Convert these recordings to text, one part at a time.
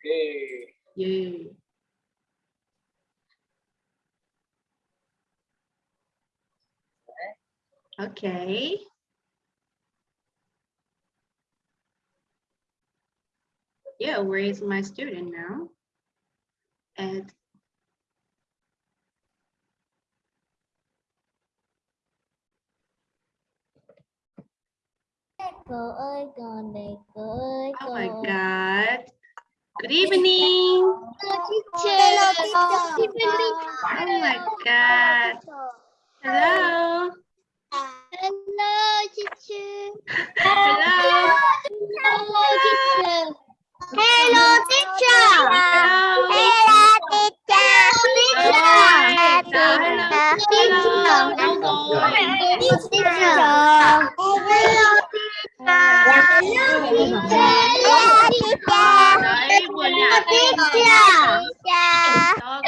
Okay. Yeah. Okay. Yeah, where is my student now? At cô ơi con đây cô ơi Oh my God. Good evening. Hello, teacher. Oh my God. Hello. Hello, teacher. Hello. Hello, teacher. Hello, teacher. Hello. Hello, Hello. teacher. Hello. Hello. Đấy,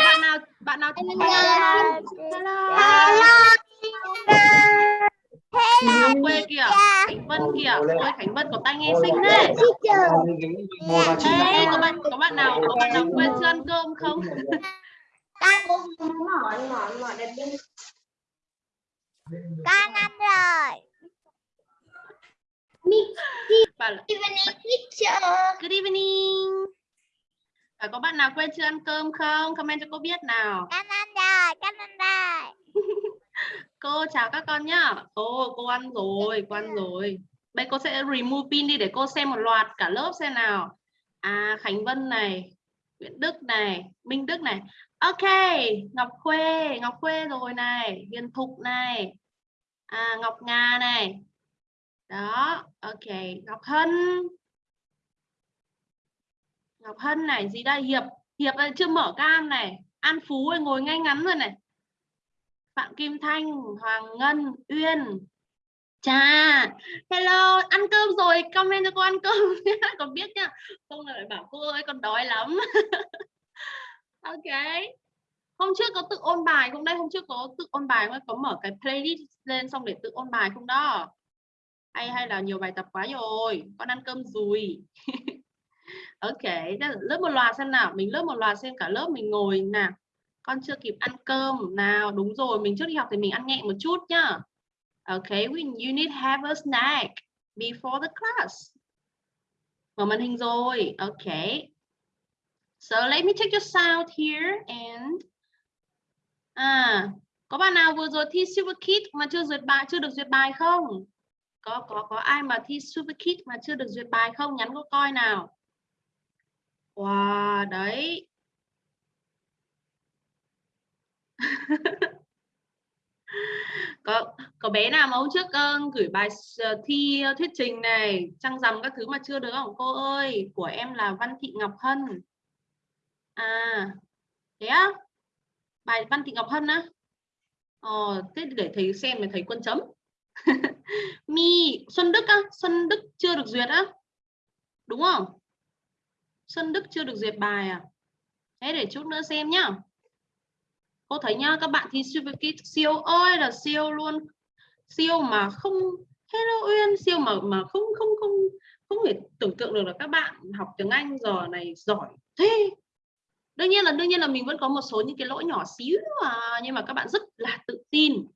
bạn nào bạn nào Hello. Ngọc quê kìa, Khánh Vân kìa. Ôi Khánh Vân có tay nghe xinh đấy. Đấy, có bạn có bạn nào có bạn nào quên chưa ăn cơm không? Con ăn rồi. Là, Evening teacher. Good evening. À, có bạn nào quên chưa ăn cơm không? Comment cho cô biết nào. Con ăn rồi, con ăn rồi. Cô chào các con nhá. Cô cô ăn rồi, cô ăn rồi. Bây cô sẽ remove pin đi để cô xem một loạt cả lớp xem nào. À Khánh Vân này, Nguyễn Đức này, Minh Đức này. Ok, Ngọc Khuê, Ngọc Khuê rồi này, Hiền Thục này. À Ngọc Nga này. Đó, ok, Ngọc Hân. Ngọc Hân này, gì đây? Hiệp, Hiệp đây chưa mở cam này. An Phú ơi, ngồi ngay ngắn rồi này. Phạm Kim Thanh, Hoàng Ngân, Uyên. Chà, hello, ăn cơm rồi, comment cho cô ăn cơm nhé, còn biết nhá. Không là phải bảo cô ơi con đói lắm. ok. Hôm trước có tự ôn bài không đây? Hôm trước có tự ôn bài không? Có mở cái playlist lên xong để tự ôn bài không đó? Hay hay là nhiều bài tập quá rồi, con ăn cơm rồi. ok, lớp một loạt xem nào, mình lớp một loạt xem cả lớp mình ngồi nào. Con chưa kịp ăn cơm nào. Đúng rồi mình trước đi học thì mình ăn nhẹ một chút nhá. Ok we you need have a snack before the class. Mở màn hình rồi. Ok. So let me check your sound here and à có bạn nào vừa rồi thi super kid mà chưa duyệt bài chưa được duyệt bài không? Có có có ai mà thi super kid mà chưa được duyệt bài không? Nhắn cô coi nào. Wow đấy. Có có bé nào mà hôm trước uh, gửi bài uh, thi uh, thuyết trình này trăng rằm các thứ mà chưa được không? Cô ơi của em là Văn Thị Ngọc Hân. À thế á? Bài Văn Thị Ngọc Hân á? Ờ thế để thầy xem để thầy quân chấm mi, Xuân Đức á, Xuân Đức chưa được duyệt á, đúng không? Xuân Đức chưa được duyệt bài à? Thế để chút nữa xem nhá. Cô thấy nhá, các bạn thi super kid siêu ơi là siêu luôn. Siêu mà không hello uyên, siêu mà mà không không không không thể tưởng tượng được là các bạn học tiếng anh giờ này giỏi thế. Đương nhiên là, đương nhiên là mình vẫn có một số những cái lỗi nhỏ xíu mà nhưng mà các bạn rất là tự tin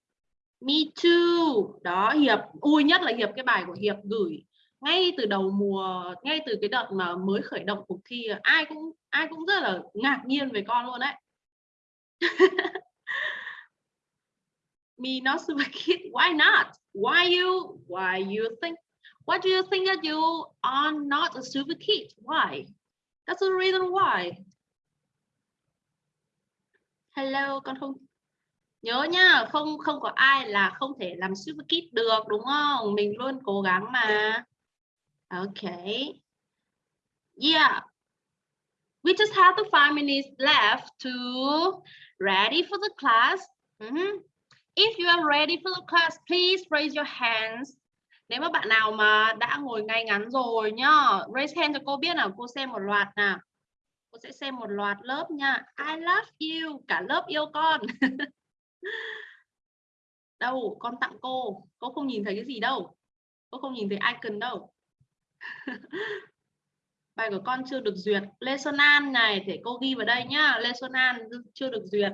me too. Đó, hiệp ui nhất là hiệp, cái bài của hiệp gửi ngay từ đầu mùa, ngay từ cái đợt mà mới khởi động cuộc thi, ai cũng ai cũng rất là ngạc nhiên về con luôn đấy. Me not super kid why not? Why you why you think, what do you think that you are not a super kid why? That's the reason why. Hello, con không nhớ nhá, không không có ai là không thể làm super kid được, đúng không? Mình luôn cố gắng mà. Ok. Yeah. We just have the five minutes left to ready for the class. Mm -hmm. if you are ready for the class, please raise your hands. Nếu mà bạn nào mà đã ngồi ngay ngắn rồi nhá, raise hand cho cô biết nào, cô xem một loạt nào. Cô sẽ xem một loạt lớp nha. I love you. Cả lớp yêu con. đâu, con tặng cô. Cô không nhìn thấy cái gì đâu. Cô không nhìn thấy icon đâu. Bài của con chưa được duyệt. Lê Xuân An này, để cô ghi vào đây nhá. Lê Xuân An chưa được duyệt.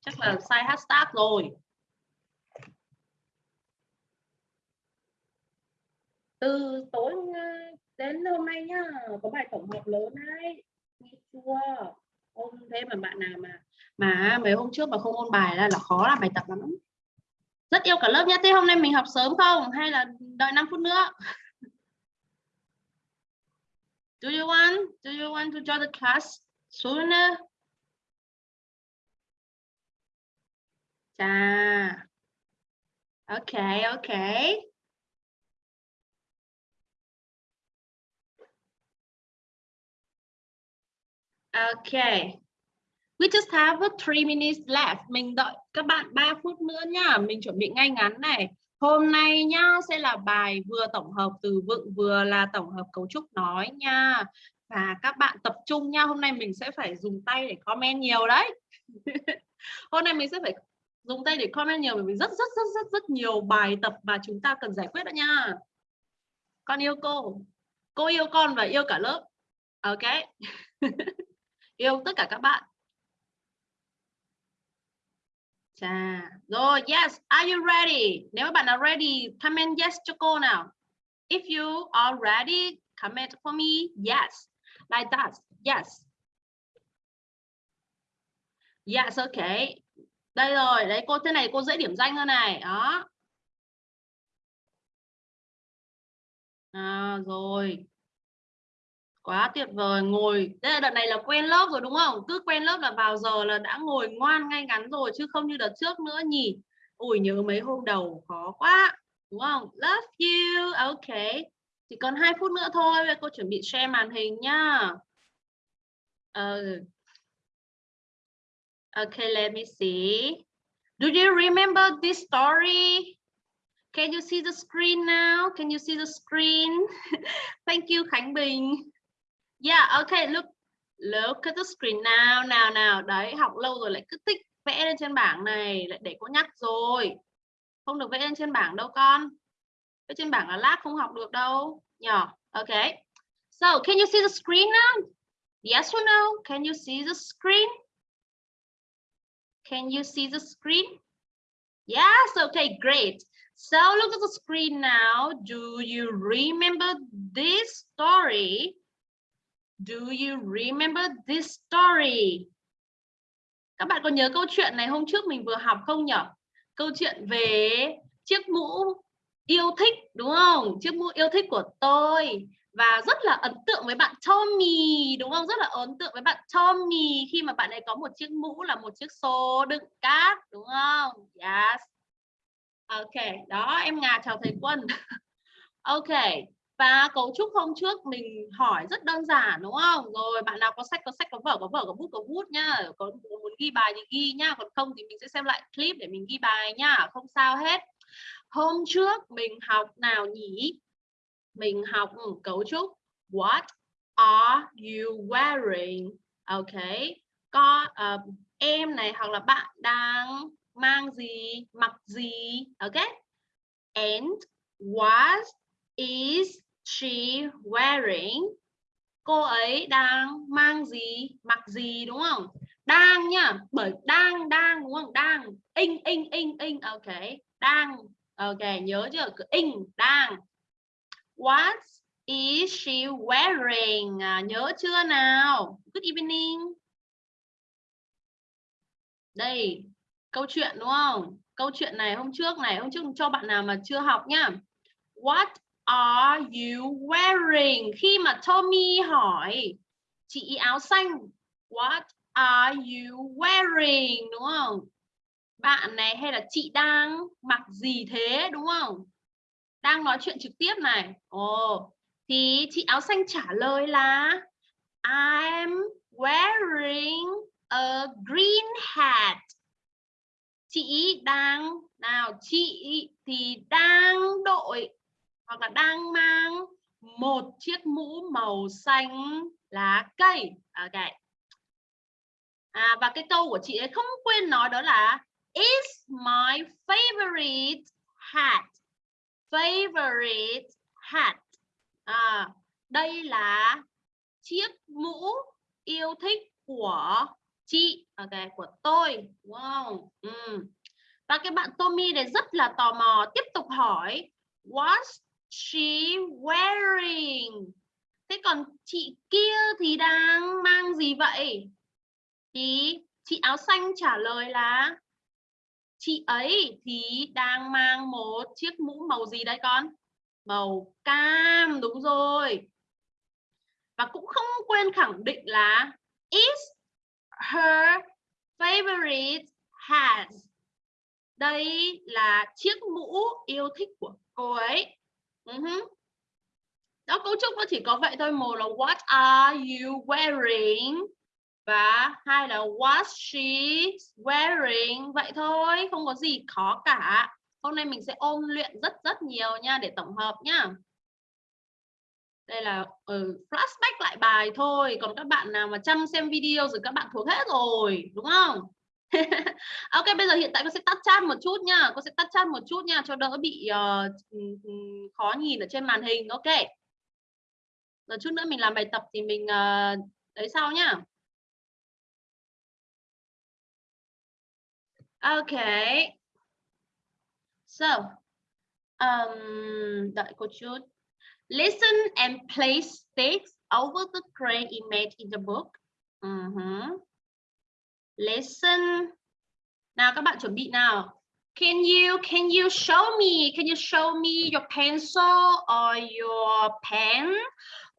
Chắc là sai hashtag rồi. Từ tối ờ, đến hôm nay nhá, có bài tổng hợp lớn đấy. Nghe chưa? Ôn thế mà bạn nào mà mà mấy hôm trước mà không ôn bài là là khó làm bài tập lắm. Rất yêu cả lớp nhé thế hôm nay mình học sớm không? Hay là đợi 5 phút nữa? Do you want, do you want to join the class? Sooner chà. Okay okay Okay. We just have three minutes left. Mình đợi các bạn 3 phút nữa nha. Mình chuẩn bị ngay ngắn này. Hôm nay nhá, sẽ là bài vừa tổng hợp từ vựng, vừa là tổng hợp cấu trúc nói nha. Và các bạn tập trung nha. Hôm nay mình sẽ phải dùng tay để comment nhiều đấy. Hôm nay mình sẽ phải dùng tay để comment nhiều, bởi vì rất rất rất rất rất nhiều bài tập mà chúng ta cần giải quyết đó nha. Con yêu cô. Cô yêu con và yêu cả lớp. Ok. yêu tất cả các bạn Chà. Rồi, yes, are you ready? Nếu các bạn nào ready, comment yes cho cô nào. If you are ready, comment for me yes. Like that. Yes. Yes, okay. Đây rồi, đấy cô thế này cô dễ điểm danh hơn này. Đó. À, rồi quá tuyệt vời ngồi. Đây là đợt này là quen lớp rồi đúng không? Cứ quen lớp là vào giờ là đã ngồi ngoan ngay ngắn rồi chứ không như đợt trước nữa nhỉ? Ủi nhớ mấy hôm đầu khó quá. Đúng không? Love you. Ok. Chỉ còn hai phút nữa thôi cô chuẩn bị share màn hình nhá. Uh, okay let me see. Do you remember this story? Can you see the screen now? Can you see the screen? Thank you Khánh Bình. Yeah, okay, look. Look at the screen now, nào nào. Đấy, học lâu rồi lại cứ thích vẽ lên trên bảng này, lại để cô nhắc rồi. Không được vẽ lên trên bảng đâu con. Vẽ trên bảng là lát không học được đâu. Nhỏ. Okay. So, can you see the screen now? Yes or no? Can you see the screen? Can you see the screen? Yes, okay, great. So look at the screen now. Do you remember this story? Do you remember this story? Các bạn có nhớ câu chuyện này hôm trước mình vừa học không nhỉ? Câu chuyện về chiếc mũ yêu thích đúng không? Chiếc mũ yêu thích của tôi và rất là ấn tượng với bạn Tommy đúng không? Rất là ấn tượng với bạn Tommy khi mà bạn ấy có một chiếc mũ là một chiếc xô đựng cát đúng không? Yes. Ok, đó em Ngà chào thầy Quân. ok, và cấu trúc hôm trước mình hỏi rất đơn giản đúng không? Rồi bạn nào có sách có sách có vở có vở có bút có bút nhá. Có muốn ghi bài thì ghi nhá. Còn không thì mình sẽ xem lại clip để mình ghi bài nhá. Không sao hết. Hôm trước mình học nào nhỉ? Mình học ừ, cấu trúc. What are you wearing? Ok. Có uh, em này hoặc là bạn đang mang gì mặc gì? Ok. And what is she wearing? Cô ấy đang mang gì, mặc gì đúng không? Đang nhá, bởi đang đang đúng không? Đang in in in in ok. Đang ok, nhớ chưa? Cứ in đang. What is she wearing? À, nhớ chưa nào? Good evening. Đây, câu chuyện đúng không? Câu chuyện này hôm trước này, hôm trước cho bạn nào mà chưa học nhá. What are you wearing? Khi mà Tommy hỏi chị áo xanh, what are you wearing? Đúng không? Bạn này hay là chị đang mặc gì thế đúng không? Đang nói chuyện trực tiếp này. Ồ, oh, thì chị áo xanh trả lời là I'm wearing a green hat. Chị đang nào chị thì đang đội hoặc là đang mang một chiếc mũ màu xanh lá cây. Ok. À, và cái câu của chị ấy không quên nói đó là is my favorite hat? Favorite hat. À, đây là chiếc mũ yêu thích của chị. Ok của tôi. Wow. Ừ. và cái bạn Tommy này rất là tò mò tiếp tục hỏi what's she wearing. Thế còn chị kia thì đang mang gì vậy? Thì chị áo xanh trả lời là chị ấy thì đang mang một chiếc mũ màu gì đấy con? Màu cam, đúng rồi. Và cũng không quên khẳng định là is her favorite hat. Đây là chiếc mũ yêu thích của cô ấy uh -huh. đó cấu trúc nó chỉ có vậy thôi. Một là what are you wearing? Và hai là what she wearing? Vậy thôi không có gì khó cả. Hôm nay mình sẽ ôn luyện rất rất nhiều nha để tổng hợp nhá. Đây là ừ, flashback lại bài thôi. Còn các bạn nào mà chăm xem video rồi các bạn thuộc hết rồi đúng không? ok bây giờ hiện tại con sẽ tắt chat một chút nha con sẽ tắt chat một chút nha cho đỡ bị uh, khó nhìn ở trên màn hình ok rồi chút nữa mình làm bài tập thì mình ờ, uh, đấy sau nhá OK, So, um, đợi cô chút. Listen and place sticks over the crane image in the book. Uh -huh. Listen. Nào, các bạn chuẩn bị nào. Can you can you show me? Can you show me your pencil or your pen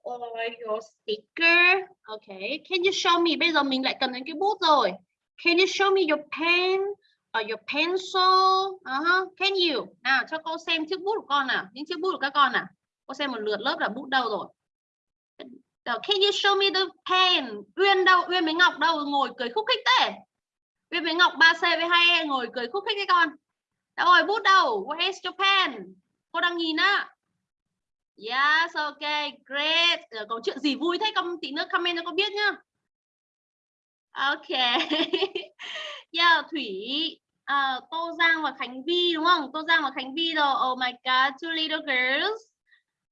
or your sticker? Okay. Can you show me? Bây giờ mình lại cần đến cái bút rồi. Can you show me your pen? Or your pencil? Uh -huh. Can you? Nào, cho cô xem chiếc bút của con nào. Những chiếc bút của các con nào. Cô xem một lượt lớp là bút đâu rồi. Can you show me the pen? Uyên đâu? Uyên với Ngọc đâu? Ngồi cười khúc khích thế. Uyên với Ngọc 3C với hai e ngồi cười khúc khích đấy con. Đâu rồi bút đâu? Where's your pen? Cô đang nhìn á. Yes, okay, great. Ờ, có chuyện gì vui thế? con tí nữa comment cho con biết nhá. Ok. yeah, Thủy uh, Tô Giang và Khánh Vi đúng không? Tô Giang và Khánh Vi rồi. Oh my god, two little girls.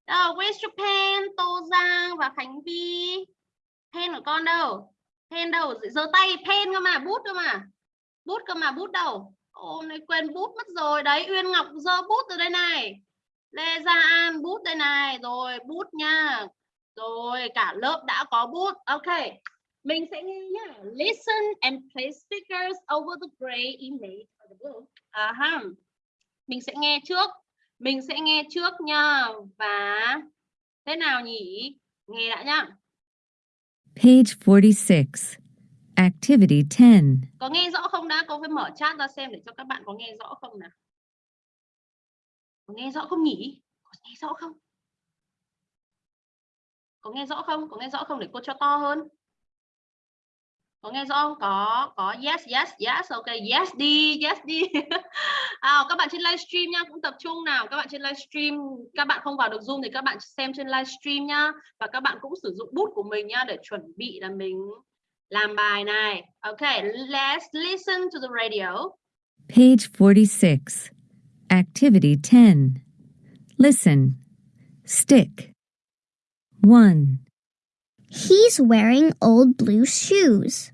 Oh, where's your pen? Tô Giang và Khánh Vi. Pen của con đâu? Pen đâu? Giơ tay pen cơ mà, bút cơ mà. Bút cơ mà, bút đâu? Ôi, này quên bút mất rồi. Đấy, Uyên Ngọc giơ bút từ đây này. Lê Gia An bút đây này. Rồi, bút nha. Rồi, cả lớp đã có bút. Ok. Mình sẽ nghe nhá. Listen and place stickers over the gray image of the book. Uh ha. Mình sẽ nghe trước. Mình sẽ nghe trước nha. Và thế nào nhỉ? Nghe đã nhá. Page 46. Activity 10. Có nghe rõ không đã? Cô phải mở chat ra xem để cho các bạn có nghe rõ không nào. Có nghe rõ không nhỉ? Có nghe rõ không? Có nghe rõ không? Có nghe rõ không để cô cho to hơn? Có nghe rõ không? Có có. Yes yes yes. Ok yes đi yes đi. À, các bạn trên livestream nha cũng tập trung nào. Các bạn trên livestream các bạn không vào được zoom thì các bạn xem trên livestream nhá. Và các bạn cũng sử dụng bút của mình nha để chuẩn bị là mình làm bài này. Ok let's listen to the radio. Page 46 activity 10 listen. Stick. 1 He's wearing old blue shoes.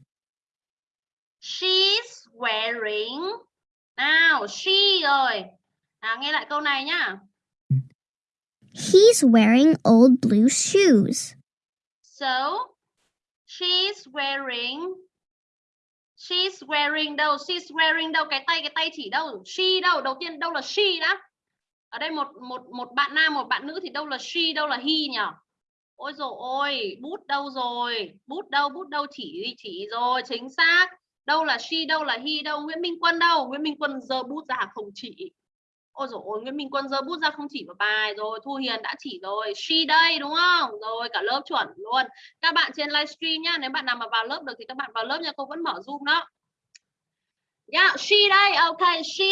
She's wearing. Nào, she rồi. Nào, nghe lại câu này nhá. He's wearing old blue shoes. So, she's wearing She's wearing đâu? She's wearing đâu? Cái tay cái tay chỉ đâu? She đâu? Đầu tiên đâu là she đã? Ở đây một một một bạn nam, một bạn nữ thì đâu là she, đâu là he nhỉ? Ôi rồi ôi bút đâu rồi? Bút đâu bút đâu chỉ chỉ rồi chính xác. Đâu là she đâu là he đâu Nguyễn Minh Quân đâu? Nguyễn Minh Quân giơ bút ra không chỉ. Ôi rồi ôi Nguyễn Minh Quân giơ bút ra không chỉ vào bài rồi Thu Hiền đã chỉ rồi. She đây đúng không? Rồi cả lớp chuẩn luôn. Các bạn trên livestream nhá nếu bạn nào mà vào lớp được thì các bạn vào lớp nha cô vẫn mở zoom đó. Yeah, she đây, ok, she.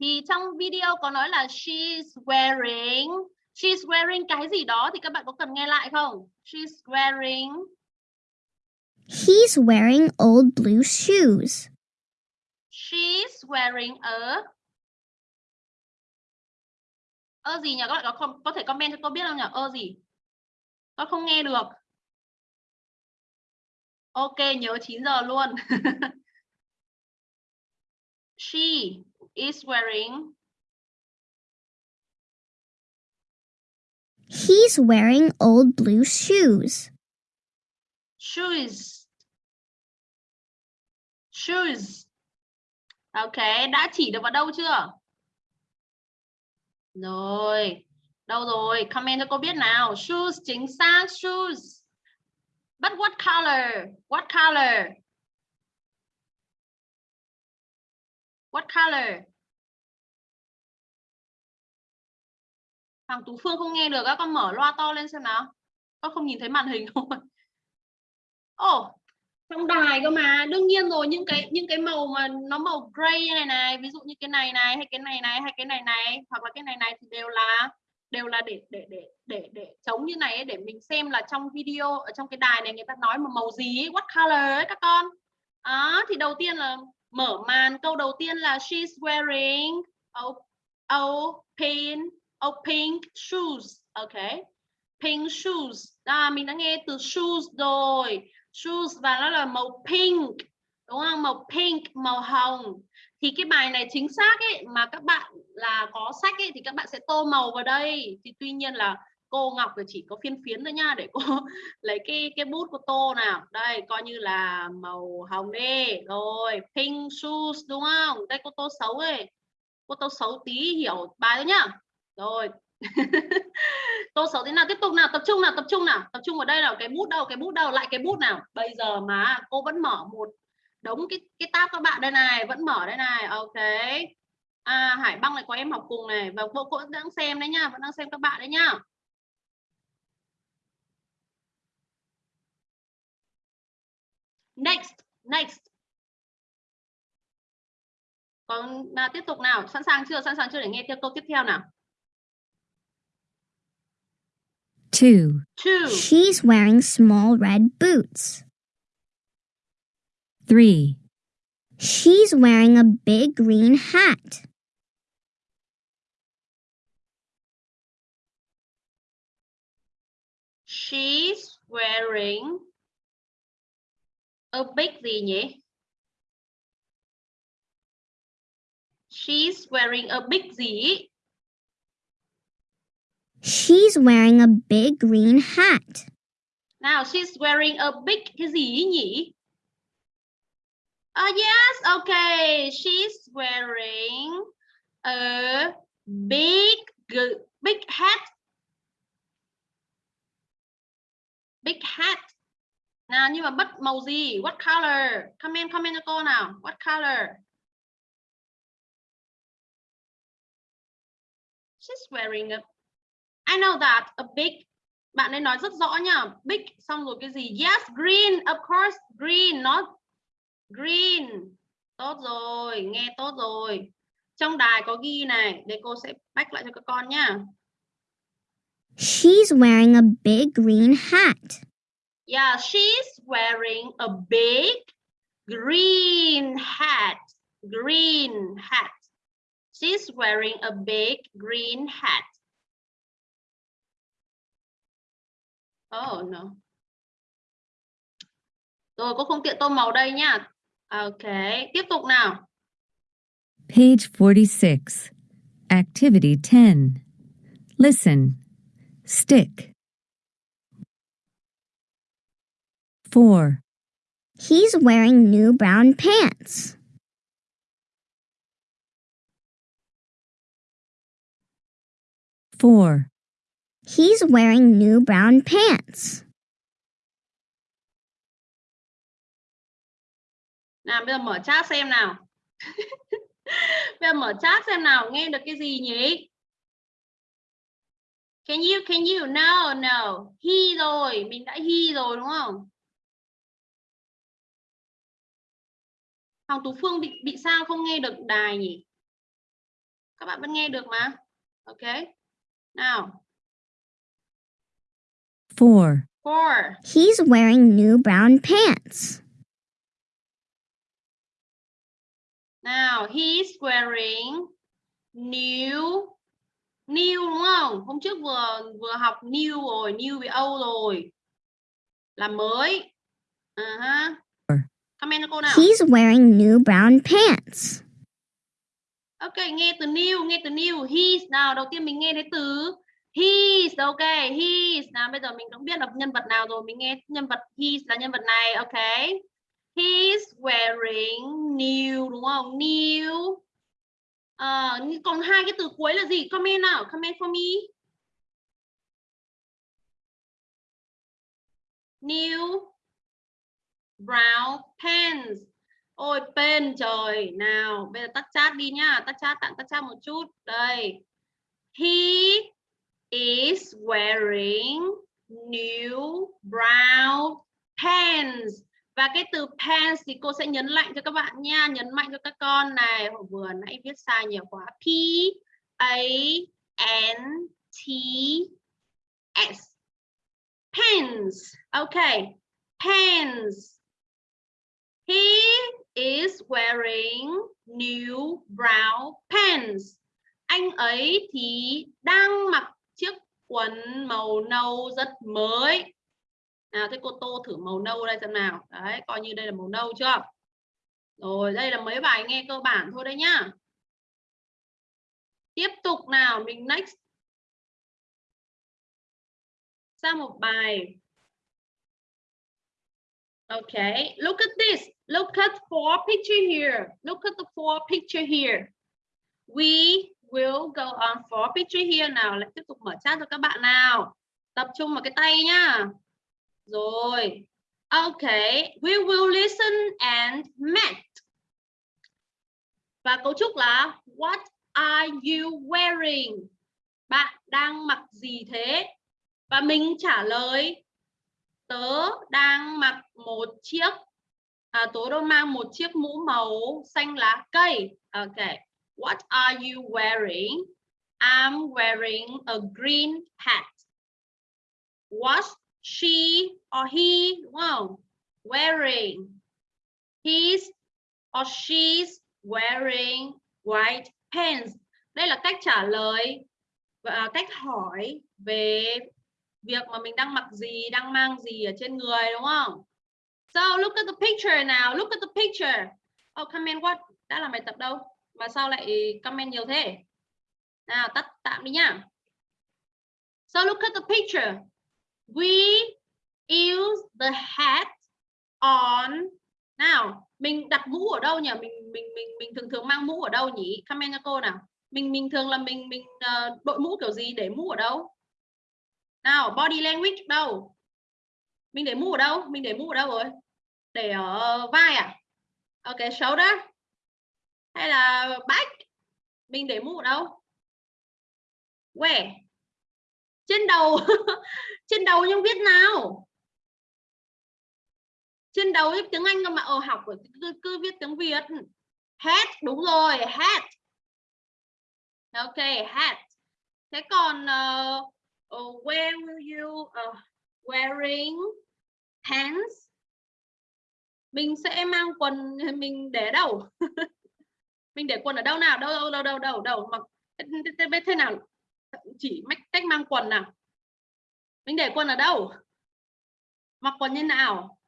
Thì trong video có nói là she's wearing She's wearing cái gì đó thì các bạn có cần nghe lại không? She's wearing He's wearing old blue shoes. She's wearing a ơ gì nhỉ? Các bạn có có thể comment cho cô biết không nhỉ? Ơ gì? Con không nghe được. Ok, nhớ 9 giờ luôn. She is wearing He's wearing old blue shoes. shoes. Shoes. Ok, đã chỉ được vào đâu chưa? Rồi. Đâu rồi? Comment cho cô biết nào. Shoes chính xác shoes. But what color? What color? What color? Hoàng Tú Phương không nghe được các con mở loa to lên xem nào. Con không nhìn thấy màn hình không? Ồ, oh, trong đài cơ mà. Đương nhiên rồi, những cái những cái màu mà nó màu gray này này, ví dụ như cái này này hay cái này này hay cái này này hoặc là cái này này thì đều là đều là để để để để để chống như này ấy, để mình xem là trong video ở trong cái đài này người ta nói mà màu gì ấy, what color ấy các con. Đó, thì đầu tiên là mở màn câu đầu tiên là she's wearing a a, pink a pink shoes. Ok. Pink shoes. À, mình đã nghe từ shoes rồi. Shoes và nó là màu pink đúng không? Màu pink màu hồng. Thì cái bài này chính xác ấy mà các bạn là có sách ấy thì các bạn sẽ tô màu vào đây. Thì tuy nhiên là cô Ngọc thì chỉ có phiên phiến thôi nha để cô lấy cái cái bút của tô nào. Đây coi như là màu hồng đi. Rồi pink shoes đúng không? Đây cô tô xấu ấy. Cô tô xấu tí hiểu bài thôi nhá rồi. Tô xấu thế nào tiếp tục nào tập trung nào tập trung nào tập trung vào đây nào cái bút đâu cái bút đâu lại cái bút nào. Bây giờ mà cô vẫn mở một đống cái cái tab các bạn đây này vẫn mở đây này ok. À Hải băng này có em học cùng này. Và cô cũng đang xem đấy nhá vẫn đang xem các bạn đấy nhá next next. Còn à, tiếp tục nào sẵn sàng chưa? Sẵn sàng chưa để nghe theo câu tiếp theo nào? Two. two She's wearing small red boots. Three. She's wearing a big green hat. she's wearing a big gì nhỉ eh? she's wearing a big gì She's wearing a big green hat. Now she's wearing a big cái gì nhỉ? Uh, yes, okay. She's wearing a big big hat. Big hat. Nào nhưng mà bất màu gì? What color? Comment comment cho cô nào. What color? She's wearing a I know that a big bạn ấy nói rất rõ nha big xong rồi cái gì yes green of course green not green tốt rồi nghe tốt rồi trong đài có ghi này để cô sẽ back lại cho các con nhá She's wearing a big green hat. Yeah, she's wearing a big green hat. Green hat. She's wearing a big green hat. Oh no. Rồi cô không tiện tô màu đây nhá. Ok, tiếp tục nào. Page 46. Activity 10. Listen. Stick. 4. He's wearing new brown pants. Four. He's wearing new brown pants. Nào bây giờ mở chat xem nào. bây giờ mở chat xem nào, nghe được cái gì nhỉ? Can you can you no no he rồi, mình đã he rồi đúng không? Hoàng Tú Phương bị bị sao không nghe được đài nhỉ? Các bạn vẫn nghe được mà. Ok. Nào. Four. Four. He's wearing new brown pants. Now, he's wearing new new đúng không? Hôm trước vừa vừa học new rồi, new với Âu rồi. Là mới. Uh-huh. Four. Comment cho cô nào. He's wearing new brown pants. Ok, nghe từ new, nghe từ new. He's nào, đầu tiên mình nghe thấy từ he's, ok, he's. Nào bây giờ mình cũng biết là nhân vật nào rồi, mình nghe nhân vật he's là nhân vật này, ok. He's wearing new đúng không? New. uh, còn hai cái từ cuối là gì? Comment nào, comment for me. New brown pants. Ôi pen trời nào bây giờ tắt chat đi nhá tắt chat tặng tắt chat một chút đây he is wearing new brown pants. Và cái từ pants thì cô sẽ nhấn mạnh cho các bạn nha, nhấn mạnh cho các con này. Hồi vừa nãy viết sai nhiều quá. P a n t s. Pants. Okay pants. He is wearing new brown pants. Anh ấy thì đang mặc quần màu nâu rất mới. Nào thế cô tô thử màu nâu đây xem nào. Đấy, coi như đây là màu nâu chưa? Rồi, đây là mấy bài nghe cơ bản thôi đấy nhá. Tiếp tục nào, mình next. Sang một bài. Okay, look at this. Look at four picture here. Look at the four picture here. We will go on for picture here nào. Lại tiếp tục mở chat cho các bạn nào. Tập trung vào cái tay nhá. Rồi. Okay, we will listen and match. Và cấu trúc là What are you wearing? Bạn đang mặc gì thế? Và mình trả lời tớ đang mặc một chiếc à, tớ đang mang một chiếc mũ màu xanh lá cây ok what are you wearing? I'm wearing a green hat. What she or he đúng không wearing? He's or she's wearing white pants. Đây là cách trả lời, và à, cách hỏi về việc mà mình đang mặc gì, đang mang gì ở trên người, đúng không? So, look at the picture now. look at the picture. Oh comment what? Đã là bài tập đâu? Mà sao lại comment nhiều thế? Nào tắt tạm đi nhá. So look at the picture. We use the hat on. Nào mình đặt mũ ở đâu nhỉ? Mình mình mình mình thường thường mang mũ ở đâu nhỉ? Comment cho cô nào. Mình mình thường là mình mình uh, đội mũ kiểu gì? Để mũ ở đâu? Nào body language đâu? Mình để mũ ở đâu? Mình để mũ ở đâu rồi? Để ở vai à? Ok shoulder hay là back mình để mũ đâu? Where trên đầu trên đầu nhưng viết nào? Trên đầu viết tiếng Anh cơ mà. Ở học cứ, cứ viết tiếng Việt. Hat đúng rồi hat. Ok hat. Thế còn uh, uh, where will you uh, wearing pants? Mình sẽ mang quần mình để đâu? mình để quần ở đâu nào? Đâu đâu đâu đâu đâu đâu? Mặc biết thế nào? Chỉ cách mang quần nào? Mình để quần ở đâu? Mặc quần như nào?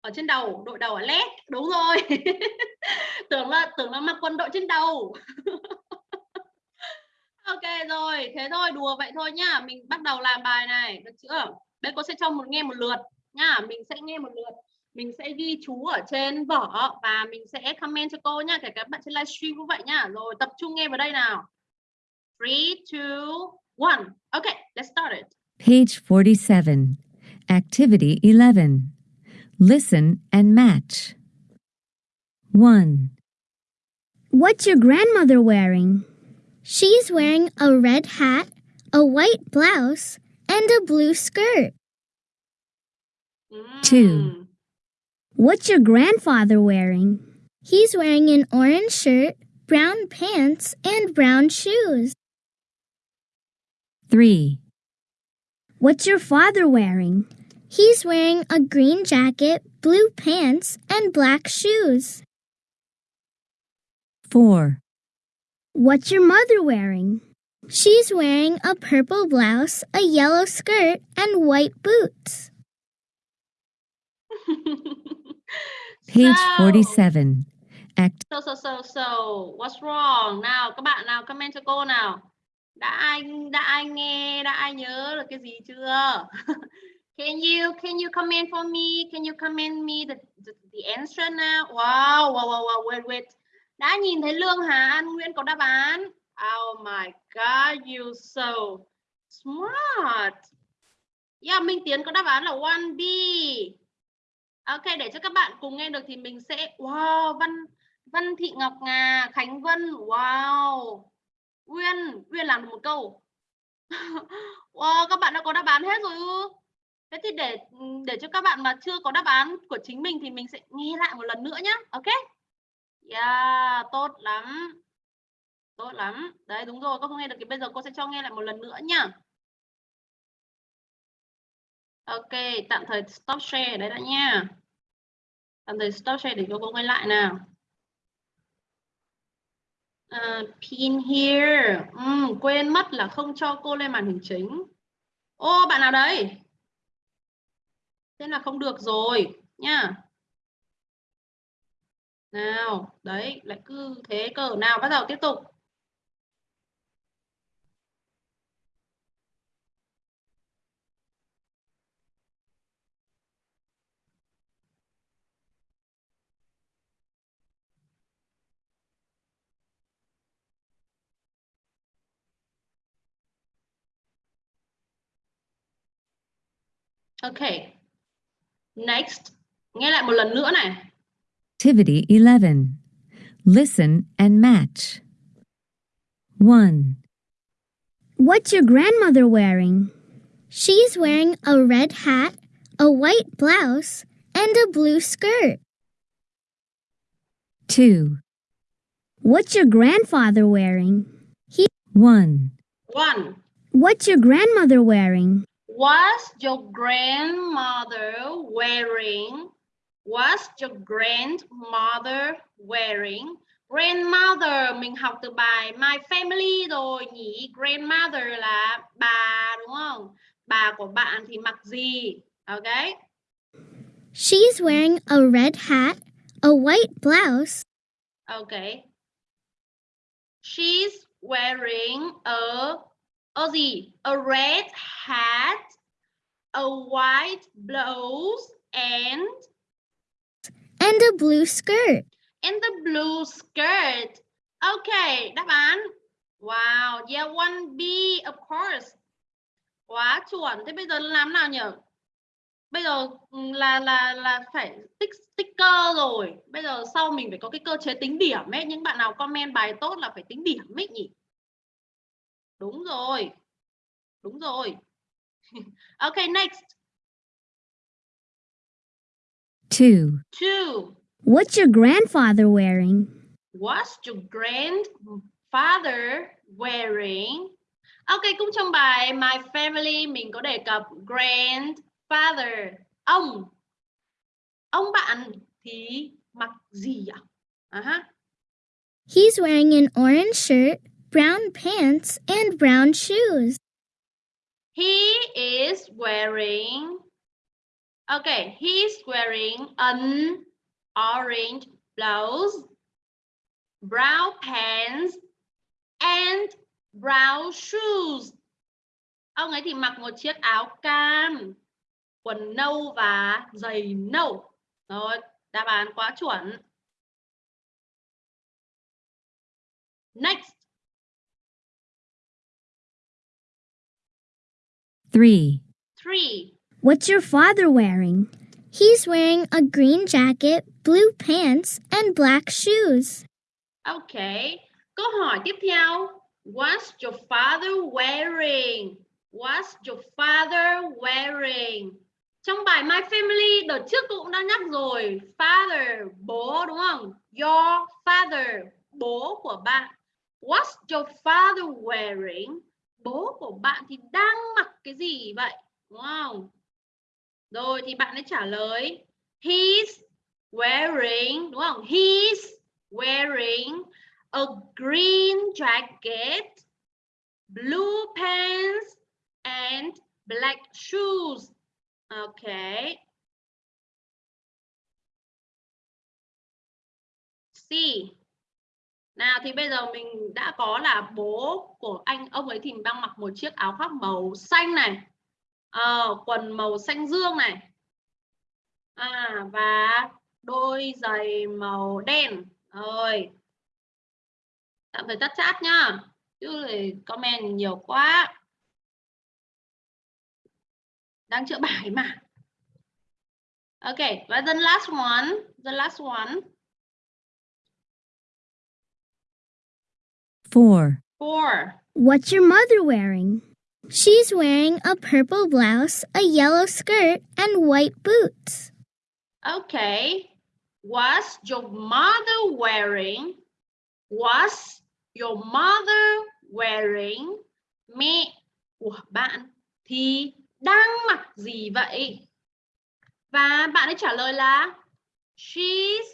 Ở trên đầu đội đầu ở led. Đúng rồi. Tưởng là tưởng là mặc quần đội trên đầu. Ok rồi, thế thôi, đùa vậy thôi nhá. Mình bắt đầu làm bài này, được chưa? Đây cô sẽ cho một nghe một lượt nhá. Mình sẽ nghe một lượt. mình sẽ ghi chú ở trên vở và mình sẽ comment cho cô nhá kể cả các bạn trên livestream cũng vậy nhá. Rồi tập trung nghe vào đây nào. Three, two, one. okay let's start it. Page 47 activity 11 listen and match. 1 What's your grandmother wearing? She's wearing a red hat, a white blouse, and a blue skirt. Hmm. 2 What's your grandfather wearing? He's wearing an orange shirt, brown pants, and brown shoes. 3, What's your father wearing? He's wearing a green jacket, blue pants, and black shoes. 4, What's your mother wearing? She's wearing a purple blouse, a yellow skirt, and white boots. Page So- 47. Act So so so so what's wrong? Nào các bạn nào comment cho cô nào. Đã ai đã ai nghe, đã ai nhớ được cái gì chưa? can you can you comment for me? Can you comment me the the, the answer now? Wow, wow wow wow wait wait. Đã nhìn thấy Lương Hà An Nguyên có đáp án. Oh my god, you so smart. Yeah, Minh Tiến có đáp án là 1B. Ok, để cho các bạn cùng nghe được thì mình sẽ wow, Văn Văn Thị Ngọc Ngà, Khánh Vân, wow. Uyên, Uyên làm được một câu. wow, các bạn đã có đáp án hết rồi ư? Thế thì để để cho các bạn mà chưa có đáp án của chính mình thì mình sẽ nghe lại một lần nữa nhé. Ok? Yeah, tốt lắm. Tốt lắm. Đấy đúng rồi, cô không nghe được thì bây giờ cô sẽ cho nghe lại một lần nữa nhá. Ok, tạm thời stop share đấy đã nha. Tạm thời stop share để cho cô nghe lại nào. Uh, pin here. Ừm, quên mất là không cho cô lên màn hình chính. Ô, bạn nào đấy? Thế là không được rồi nha. Nào, đấy, lại cứ thế cờ nào bắt đầu tiếp tục. Ok. Next. Nghe lại một lần nữa này. Activity 11. Listen and match. 1, What's your grandmother wearing? She's wearing a red hat, a white blouse, and a blue skirt. 2, What's your grandfather wearing? He 1, 1. What's your grandmother wearing? What's your grandmother wearing? What's your grandmother wearing? Grandmother mình học từ bài My Family rồi nhỉ. Grandmother là bà đúng không? Bà của bạn thì mặc gì? Ok. She's wearing a red hat, a white blouse, Ok. She's wearing a a gì? A red hat, a white blouse and and a blue skirt. and the blue skirt. Okay, đáp án. Wow, yeah, one B, of course. Quá chuẩn. Thế bây giờ làm nào nhỉ? Bây giờ ừ, là là là phải tích sticker rồi. Bây giờ sau mình phải có cái cơ chế tính điểm ấy. Những bạn nào comment bài tốt là phải tính điểm ấy nhỉ? Đúng rồi. Đúng rồi. okay, next. 2, Two. What's your grandfather wearing? What's your grandfather wearing? Ok, cũng trong bài My Family mình có đề cập grandfather, ông. Ông bạn thì mặc gì ạ? À ha. He's wearing an orange shirt, brown pants, and brown shoes. He is wearing Okay, he's wearing an orange blouse, brown pants and brown shoes. Ông ấy thì mặc một chiếc áo cam, quần nâu và giày nâu. Rồi, đáp án quá chuẩn. Next. 3, Three. What's your father wearing? He's wearing a green jacket, blue pants, and black shoes. Ok. Câu hỏi tiếp theo. What's your father wearing? What's your father wearing? Trong bài My Family đợt trước tôi cũng đã nhắc rồi. Father, bố đúng không? Your father, bố của bạn. What's your father wearing? Bố của bạn thì đang mặc cái gì vậy? Đúng không? Rồi thì bạn ấy trả lời, he's wearing, đúng không? He's wearing a green jacket, blue pants and black shoes. Okay see. Nào thì bây giờ mình đã có là bố của anh ông ấy thì đang mặc một chiếc áo khoác màu xanh này. à, quần màu xanh dương này. À và đôi giày màu đen. Rồi. Tạm thời tắt chat nhá. Chứ comment nhiều quá. Đang chữa bài mà. ok và the last one, the last one. Four. Four. What's your mother wearing? She's wearing a purple blouse, a yellow skirt, and white boots. Okay. Was your mother wearing? Was your mother wearing? Mẹ của bạn thì đang mặc gì vậy? Và bạn ấy trả lời là She's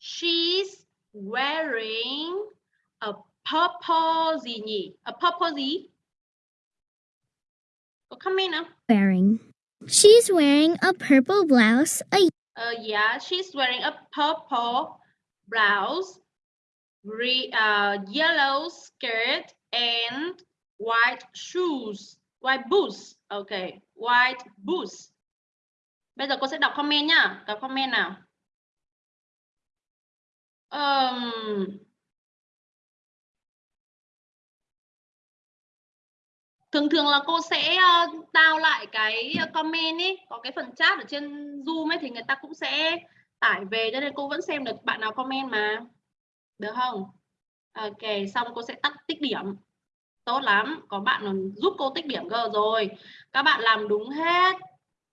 she's wearing a purple gì nhỉ? A purple gì? Có comment không? Wearing. She's wearing a purple blouse, a Uh, yeah, she's wearing a purple blouse, re, uh, yellow skirt, and white shoes. White boots. Okay, white boots. Bây giờ cô sẽ đọc comment nhá. Đọc comment nào. Um, thường thường là cô sẽ ờ, tao lại cái ờ, comment ấy có cái phần chat ở trên zoom ấy thì người ta cũng sẽ tải về cho nên cô vẫn xem được bạn nào comment mà. Được không? Ok xong cô sẽ tắt tích điểm. Tốt lắm có bạn giúp cô tích điểm cơ rồi. Các bạn làm đúng hết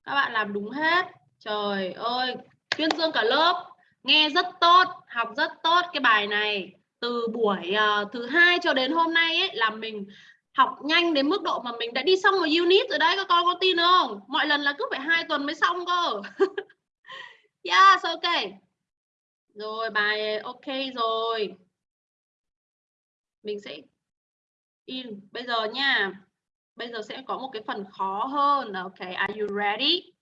các bạn làm đúng hết. Trời ơi tuyên dương cả lớp nghe rất tốt học rất tốt. Cái bài này từ buổi uh, thứ hai cho đến hôm nay ấy là mình học nhanh đến mức độ mà mình đã đi xong một unit rồi đấy, các con có tin không? Mọi lần là cứ phải hai tuần mới xong cơ. Yes, ok. Rồi, bài, ok rồi. Mình sẽ in. Bây giờ nha. Bây giờ sẽ có một cái phần khó hơn. Ok, are you ready?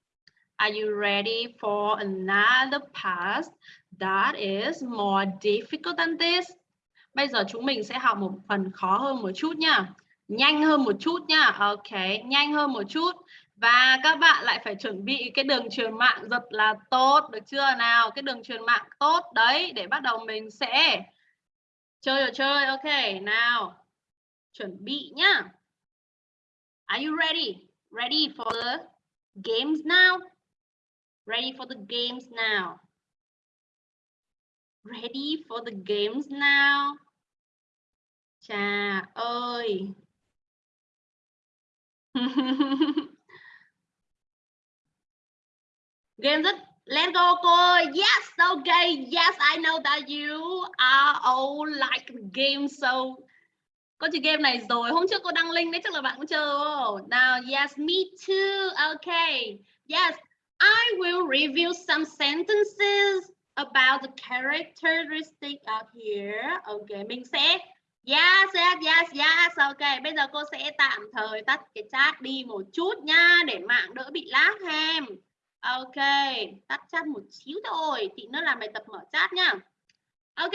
Are you ready for another part that is more difficult than this? Bây giờ chúng mình sẽ học một phần khó hơn một chút nha nhanh hơn một chút nhá, ok nhanh hơn một chút. Và các bạn lại phải chuẩn bị cái đường truyền mạng rất là tốt được chưa? Nào cái đường truyền mạng tốt đấy để bắt đầu mình sẽ chơi rồi chơi. Ok nào chuẩn bị nhá. Are you ready? Ready for the games now? Ready for the games now? Ready for the games now? Chà ơi. Game rất Let's go cô. Yes, okay. Yes, I know that you are all like game so. Có chơi game này rồi. Hôm trước cô đăng link đấy chắc là bạn cũng chơi oh, Now, yes, me too. Okay. Yes, I will review some sentences about the characteristic out here. Okay, mình sẽ Yes, yes, yes, yes. Ok, bây giờ cô sẽ tạm thời tắt cái chat đi một chút nha để mạng đỡ bị lag hem. Ok, tắt chat một xíu thôi, tí nữa làm bài tập mở chat nha. Ok,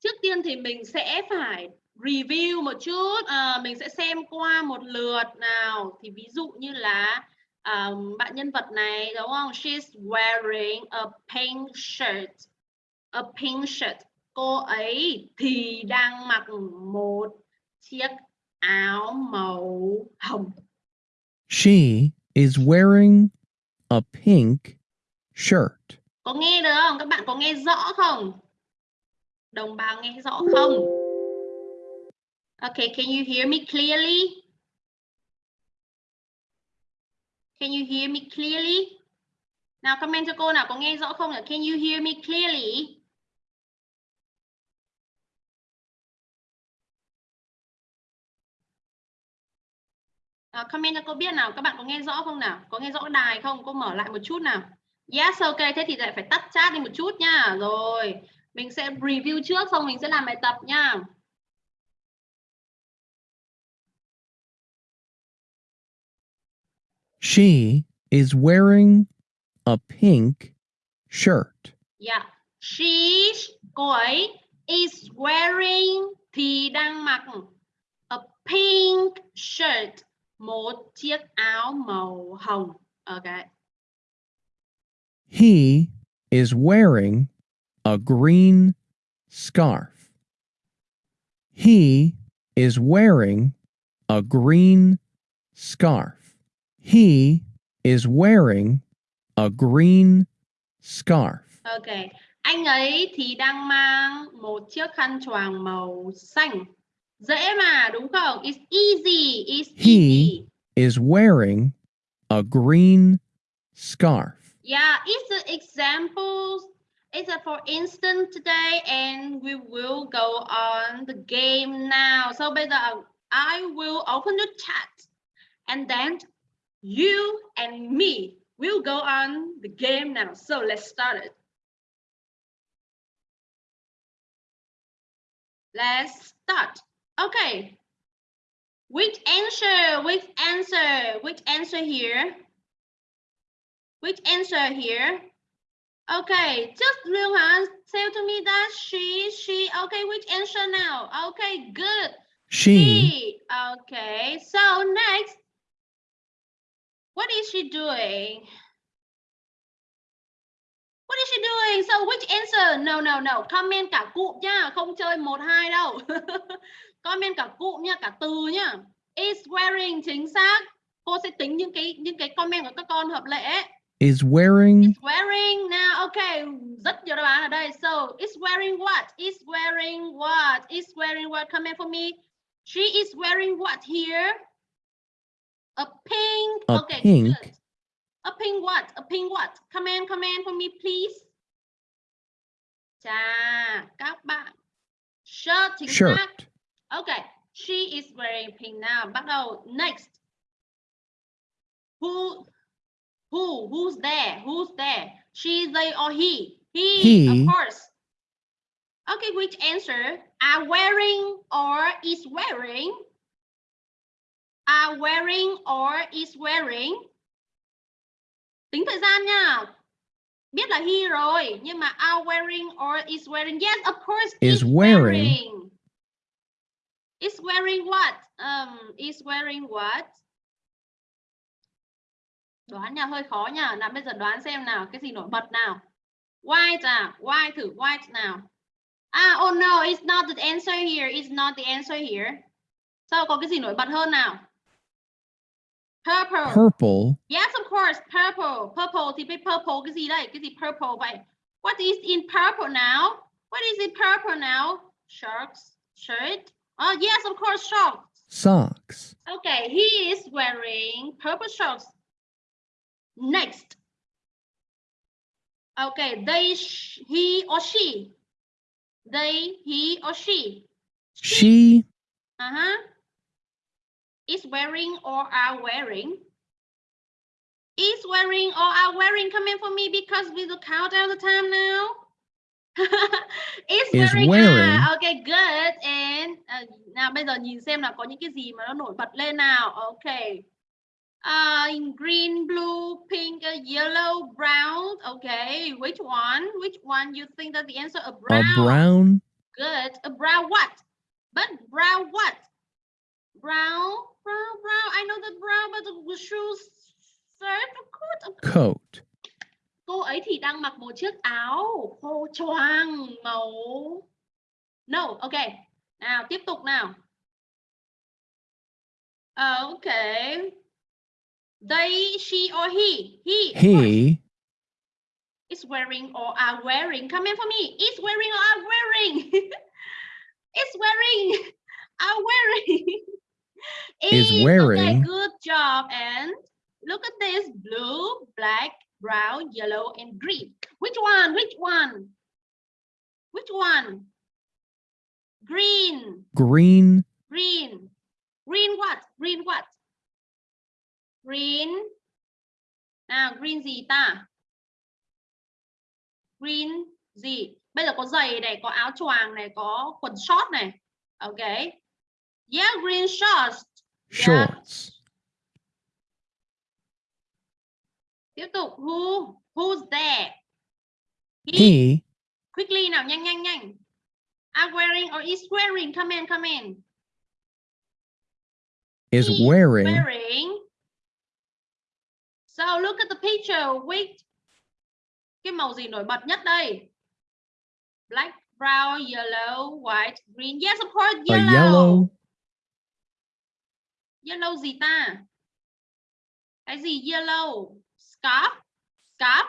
trước tiên thì mình sẽ phải review một chút, à, mình sẽ xem qua một lượt nào. Thì ví dụ như là um, bạn nhân vật này đúng không? She's wearing a pink shirt. A pink shirt cô ấy thì đang mặc một chiếc áo màu hồng. She is wearing a pink shirt. Có nghe được không? Các bạn có nghe rõ không? Đồng bào nghe rõ không? Okay, can you hear me clearly? Can you hear me clearly? Nào comment cho cô nào có nghe rõ không? Can you hear me clearly? À, comment cho cô biết nào, các bạn có nghe rõ không nào? Có nghe rõ đài không? Cô mở lại một chút nào. Yes, ok, thế thì lại phải tắt chat đi một chút nha. Rồi, mình sẽ review trước xong mình sẽ làm bài tập nha. She is wearing a pink shirt. Yeah, she's cô ấy is wearing thì đang mặc a pink shirt một chiếc áo màu hồng ok He is wearing a green scarf. He is wearing a green scarf. He is wearing a green scarf. ok anh ấy thì đang mang một chiếc khăn choàng màu xanh dễ mà đúng không it's easy it's He easy is wearing a green scarf. Yeah, it's an example. It's a for instance today, and we will go on the game now. So bây giờ I will open the chat, and then you and me will go on the game now. So let's start it. Let's start. Okay. Which answer? Which answer? Which answer here? Which answer here? Okay, just Luhan, tell to me that she, she, okay, which answer now? Okay, good. She She, okay, so next, what is she doing? What is she doing? So which answer? No, no, no, comment cả cụm nha, không chơi một hai đâu. comment cả cụm nha, cả từ nha. Is wearing chính xác. Cô sẽ tính những cái những cái comment của các con hợp lệ. is wearing Is wearing now. Okay, rất nhiều đáp án ở đây. So, is wearing what? Is wearing what? Is wearing what? Comment for me. She is wearing what here? A pink. A okay, pink. good. A pink what? A pink what? Comment, comment for me, please. Chà, các bạn. Shirt chính xác. Okay, she is wearing pink now. Bắt đầu. Next. Who who who's there? Who's there? She, they, or he? He, He. of course. Okay, which answer? Are wearing or is wearing? Are wearing or is wearing? Tính thời gian nha. Biết là he rồi, nhưng mà are wearing or is wearing? Yes, of course. Is wearing. Is wearing what? Um, is wearing what? Đoán nha, hơi khó nha. Nào bây giờ đoán xem nào, cái gì nổi bật nào. White à, white thử white nào. À, oh no, it's not the answer here. It's not the answer here. Sao có cái gì nổi bật hơn nào? Purple. Purple Yes, of course, purple. Purple thì biết purple cái gì đây? Cái gì purple vậy? What is in purple now? What is in purple now? Shirts, shirt. Oh, yes, of course, shorts. socks. Okay, he is wearing purple shorts. Next. Okay, they, sh he or she. They, he or she. She Uh-huh. Is wearing or are wearing. Is wearing or are wearing. Come in for me because we will count down the time now. is, Is wearing. Ah, okay, good. And uh, nào bây giờ nhìn xem là có những cái gì mà nó nổi bật lên nào. Okay. Uh, in green, blue, pink, uh, yellow, brown. Okay, which one? Which one you think that the answer? A brown. a brown Good. A brown what? But brown what? Brown, brown, brown. I know the brown, but the shoes, shirt, course. coat. Cô ấy thì đang mặc một chiếc áo khô choàng màu. No, okay. Nào, tiếp tục nào. Okay. They, she, or he? He. He is wearing or are wearing. Come in for me. Is wearing or are wearing. is wearing. Are wearing. Is Okay, wearing. good job. And look at this blue, black, brown, yellow, and green. Which one? Which one? Which one? Green. green Green. Green what? Green what? Green. Nào, green gì ta? Green gì? Bây giờ có giày này, có áo choàng này, có quần short này. Ok. Yeah, green shorts. Yeah. shorts. Tiếp tục. Who? Who's there? He quickly nào nhanh nhanh nhanh. Are wearing or is wearing? Come in come in. Is He wearing. wearing. So look at the picture. Which cái màu gì nổi bật nhất đây? Black brown yellow white green. Yes of course A yellow. yellow. yellow gì ta? Cái gì yellow scarf scarf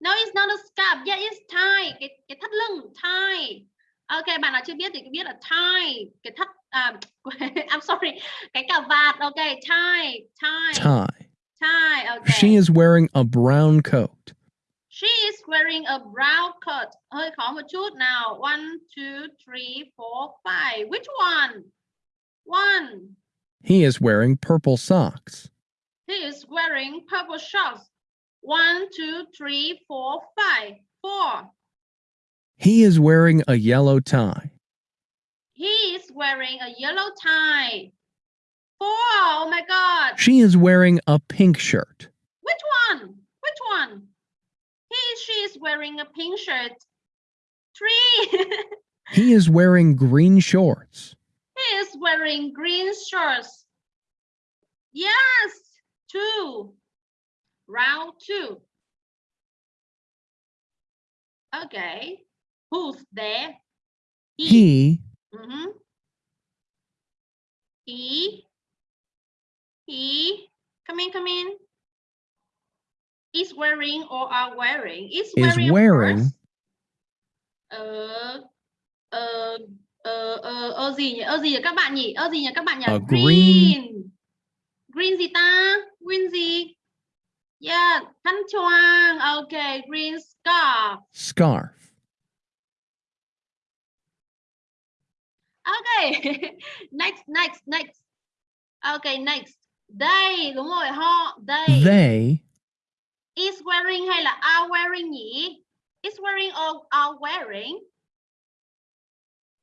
no it's not a scarf yeah it's tie cái cái thắt lưng tie ok bạn nào chưa biết thì biết là tie cái thắt à, I'm sorry cái cà vạt ok tie tie Tie. tie okay She is wearing a brown coat. She is wearing a brown coat. Hơi khó một chút nào. One, two, three, four, five. Which one? One. He is wearing purple socks. He is wearing purple shorts. One, two, three, four, five, four. He is wearing a yellow tie. He is wearing a yellow tie. Four. Oh my God. She is wearing a pink shirt. Which one? Which one? He, she is wearing a pink shirt. Three. He is wearing green shorts. He is wearing green shorts. Yes, two. Round two. Okay. Who's there? He Mhm. He. He. Come in, come in. Is wearing or are wearing? Is Is wearing. of wearing. Ờ, ờ, ờ, ờ, ờ gì nhỉ? Ờ gì nhỉ các bạn nhỉ? Ờ gì nhỉ các bạn nhỉ? A green. green. Green gì ta? Green gì? Yeah, khăn choàng. Okay, green scarf. scarf. Okay. next, next, next. Okay, next. They, đúng rồi, họ, they. They Is wearing hay là are wearing nhỉ? Is wearing or are wearing?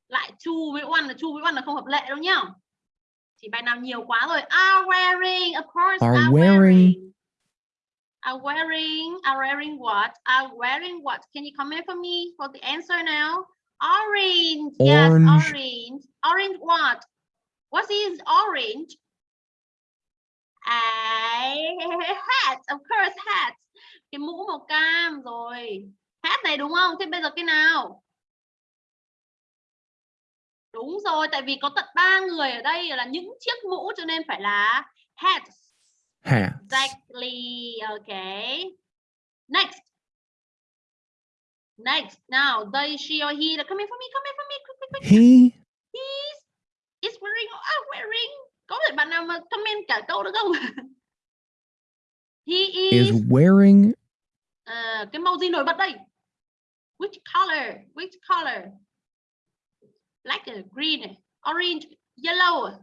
Lại two với one là two với one là không hợp lệ đâu nhá. Chỉ bài nào nhiều quá rồi. Are wearing, of course. Are are wearing. wearing. Are wearing, are wearing what? Are wearing what? Can you comment for me for the answer now? Orange. Yes, Orange. orange. Orange what? What is orange? A hat, of course, hat. Cái mũ màu cam rồi. Hat này đúng không? Thế bây giờ cái nào? Đúng rồi, tại vì có tận ba người ở đây là những chiếc mũ cho nên phải là hats. hats. Exactly. Okay. Next. Next. Now, they, she, or he. Come in for me. Come in for me. Quick, quick, quick. He He's is wearing or are wearing. Có thể bạn nào mà comment cả câu được không? he is. is wearing À, cái màu gì nổi bật đây? Which color? Which color? Black, green, orange, yellow.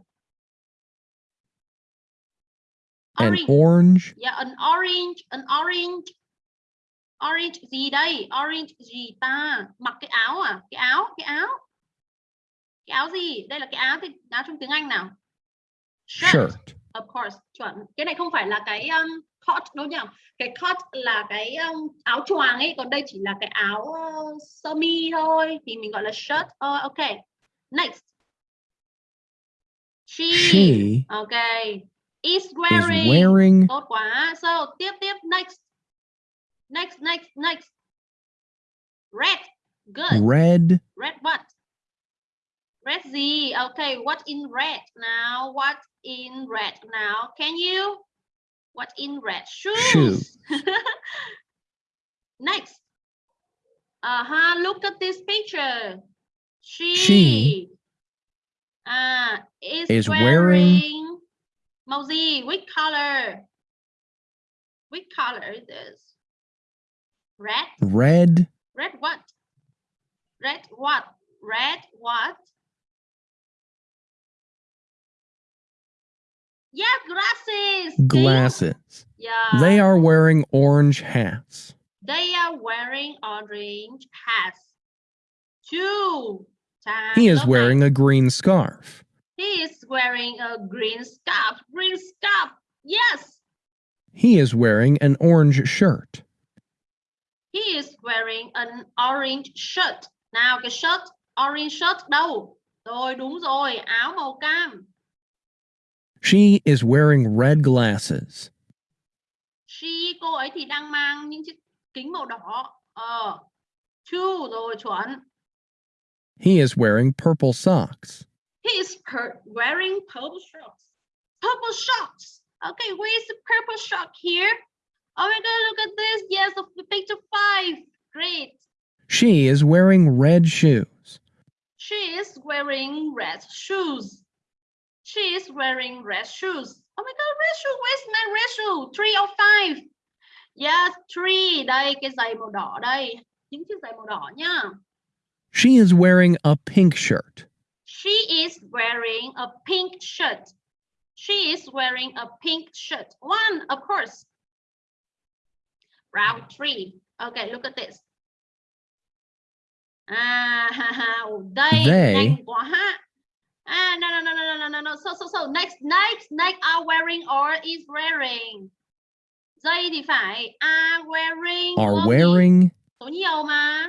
an orange Yeah, an orange, an orange. Orange gì đây? Orange gì ta? Mặc cái áo à? Cái áo, cái áo. Cái áo gì? Đây là cái áo thì áo trong tiếng Anh nào? shirt. Of course, chuẩn. Cái này không phải là cái um, coat đâu nhỉ? Cái coat là cái um, áo choàng ấy, còn đây chỉ là cái áo uh, sơ mi thôi thì mình gọi là shirt. Uh, ok. Next. She. She Okay. Is is wearing. wearing Tốt quá. So, tiếp tiếp next. Next, next, next. Red. Good. red Red what? Red gì? Okay, what in red now? What in red now? Can you? What in red? Shoes. Shoes. Next. Uh-huh. Look at this picture. She, She uh, is, is wearing, wearing- gì? Which color? Which color is this? Red? red Red what? Red what? Red what? Yeah, glasses. Glasses. Yeah. They are wearing orange hats. They are wearing orange hats. Two times. He is okay. wearing a green scarf. He is wearing a green scarf. Green scarf. Yes. He is wearing an orange shirt. He is wearing an orange shirt. Nào cái shirt, orange shirt đâu? Rồi đúng rồi, áo màu cam. She is wearing red glasses. She, cô ấy thì đang mang những chiếc kính màu đỏ. Ờ. True rồi, chuẩn. He is wearing purple socks. He is per- wearing purple socks. Purple socks. Okay, where is the purple sock here? Oh my god, look at this. Yes, of the picture five. Great. She is wearing red shoes. She is wearing red shoes. She is wearing red shoes. Oh my god, red shoe. Where's my red shoe? Three or five? Yes, three. Đây, cái giày màu đỏ đây. Những chiếc giày màu đỏ nhá. She is wearing a pink shirt. She is wearing a pink shirt. She is wearing a pink shirt. One, of course. Round three. Okay, look at this. Ah, they. they ah, no, no, no, no, no, no, no. So, so, so, next, next, next are wearing or is wearing. They define are wearing. Are wearing. Số nhiều mà.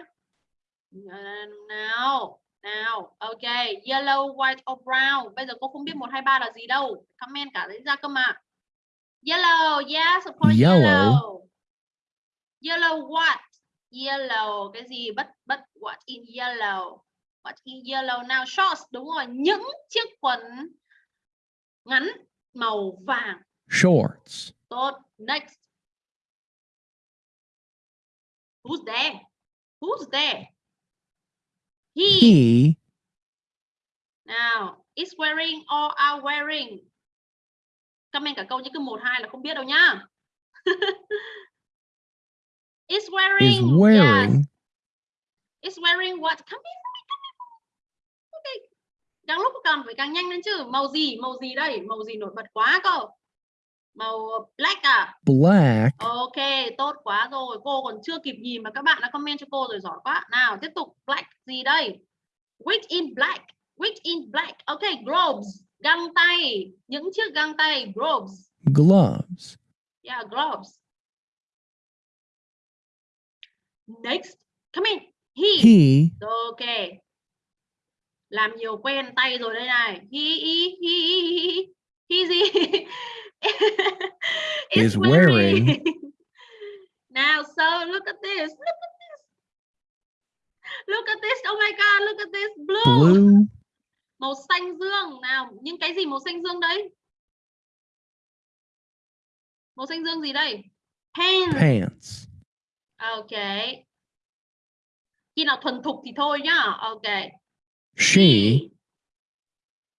Nào nào ok yellow white or brown bây giờ cô không biết một hai ba là gì đâu comment cả lấy ra cơ mà yellow yes of course Yellow. yellow yellow what yellow cái gì but but what in yellow what in yellow now shorts đúng rồi những chiếc quần ngắn màu vàng shorts. Tốt. Next. Who's there? Who's there? He. He Nào, is wearing or are wearing. Comment cả câu như cứ một hai là không biết đâu nhá. is wearing. is wearing Yes. Is wearing what? Come in, come in, come in. Okay. Càng lúc càng phải càng nhanh lên chứ. Màu gì? Màu gì đây? Màu gì nổi bật quá cơ? Màu black à? black Ok, tốt quá rồi. Cô còn chưa kịp nhìn mà các bạn đã comment cho cô rồi giỏi quá. Nào, tiếp tục. Black gì đây? Which in black. Which in black. Ok, gloves. Găng tay. Những chiếc găng tay. Gloves. gloves. Yeah, gloves. Next. Come in. He. He Ok. Làm nhiều quen tay rồi đây này. He, he, he, he, he gì? Is wearing- Now, so look at this. Look at this. Look at this. Oh my God, look at this. Blue. blue Màu xanh dương. Nào, những cái gì màu xanh dương đấy? Màu xanh dương gì đây? Pants. pants. Ok. Khi nào thuần thục thì thôi nhá. Ok. She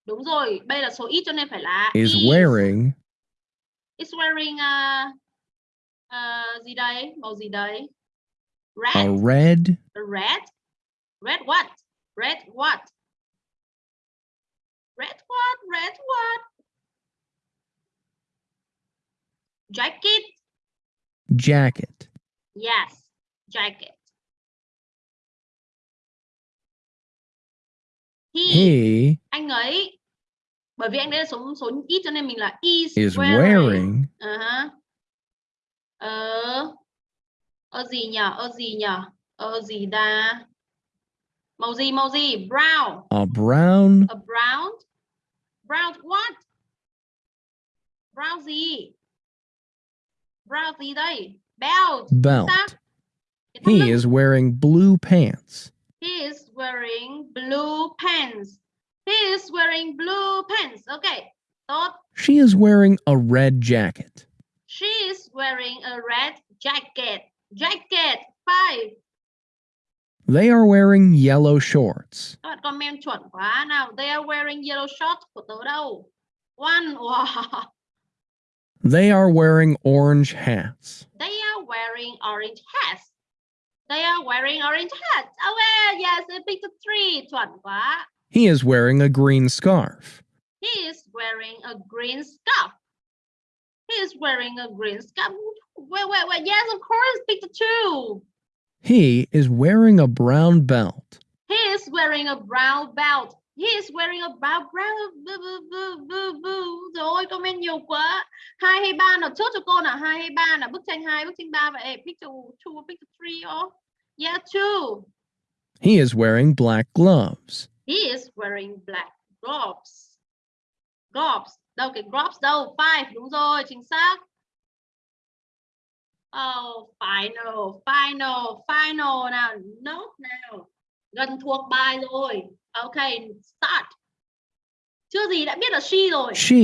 Đúng rồi, đây là số ít cho nên phải là is wearing Is wearing uh, uh, gì đây? Màu gì đấy? a Red. red Red. Red what? Red what? Red what? Red what? Jacket. jacket. Yes, jacket. He, He anh ấy bởi vì anh đấy là số số ít cho nên mình là is, is wearing. wearing Ờ hả. Ờ. Ờ gì nhỉ? Ờ gì nhỉ? Ờ gì ta? Màu gì? Màu gì? Brown. a brown A brown. Brown what? Brown gì? Brown gì đây? Belt. belt. He is wearing blue pants. He is wearing blue pants. He is wearing blue pants. Okay. Tốt. She is wearing a red jacket. She is wearing a red jacket. Jacket. Five. They are wearing yellow shorts. Các bạn comment chuẩn quá. Nào, they are wearing yellow shorts của tớ đâu? One. Wow. They are wearing orange hats. They are wearing orange hats. They are wearing orange hats. Oh, well, yes, a three. Chuẩn quá. He is wearing a green scarf. He is wearing a green scarf. He is wearing a green scarf. Wait, wait, wait. Yes, of course, pick the two. He is wearing a brown belt. He is wearing a brown belt. He is wearing a brown brown boo, boo, boo, boo, boo. Rồi comment nhiều quá. Hai hay ba nào chốt cho cô nào? Hai hay ba nào? Bức tranh hai, bức tranh ba vậy. Picture two, picture three. Oh. Yeah, two. He is wearing black gloves. He is wearing black gloves. Gloves. Đâu cái gloves đâu? Five. Đúng rồi, chính xác. Oh, final, final, final nào. Note nào. Gần thuộc bài rồi. Ok, start. Chưa gì đã biết là she rồi. She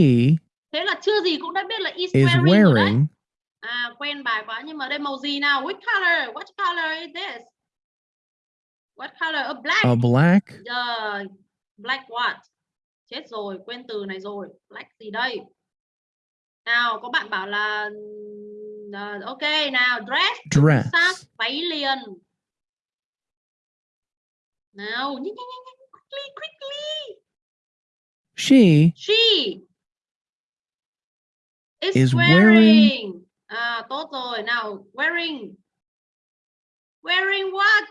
Thế là chưa gì cũng đã biết là is, is wearing, wearing À, quen bài quá nhưng mà đây màu gì nào? Which color? What color is this? What color? A black. a black Giờ black what? Chết rồi, quên từ này rồi. Black gì đây? Nào, có bạn bảo là ờ, ok nào, dress. dress. Sát váy liền. Nào, nhanh nhanh nhanh nhanh, quickly quickly. She She is, Is wearing. wearing- À, tốt rồi. Nào, wearing. Wearing what?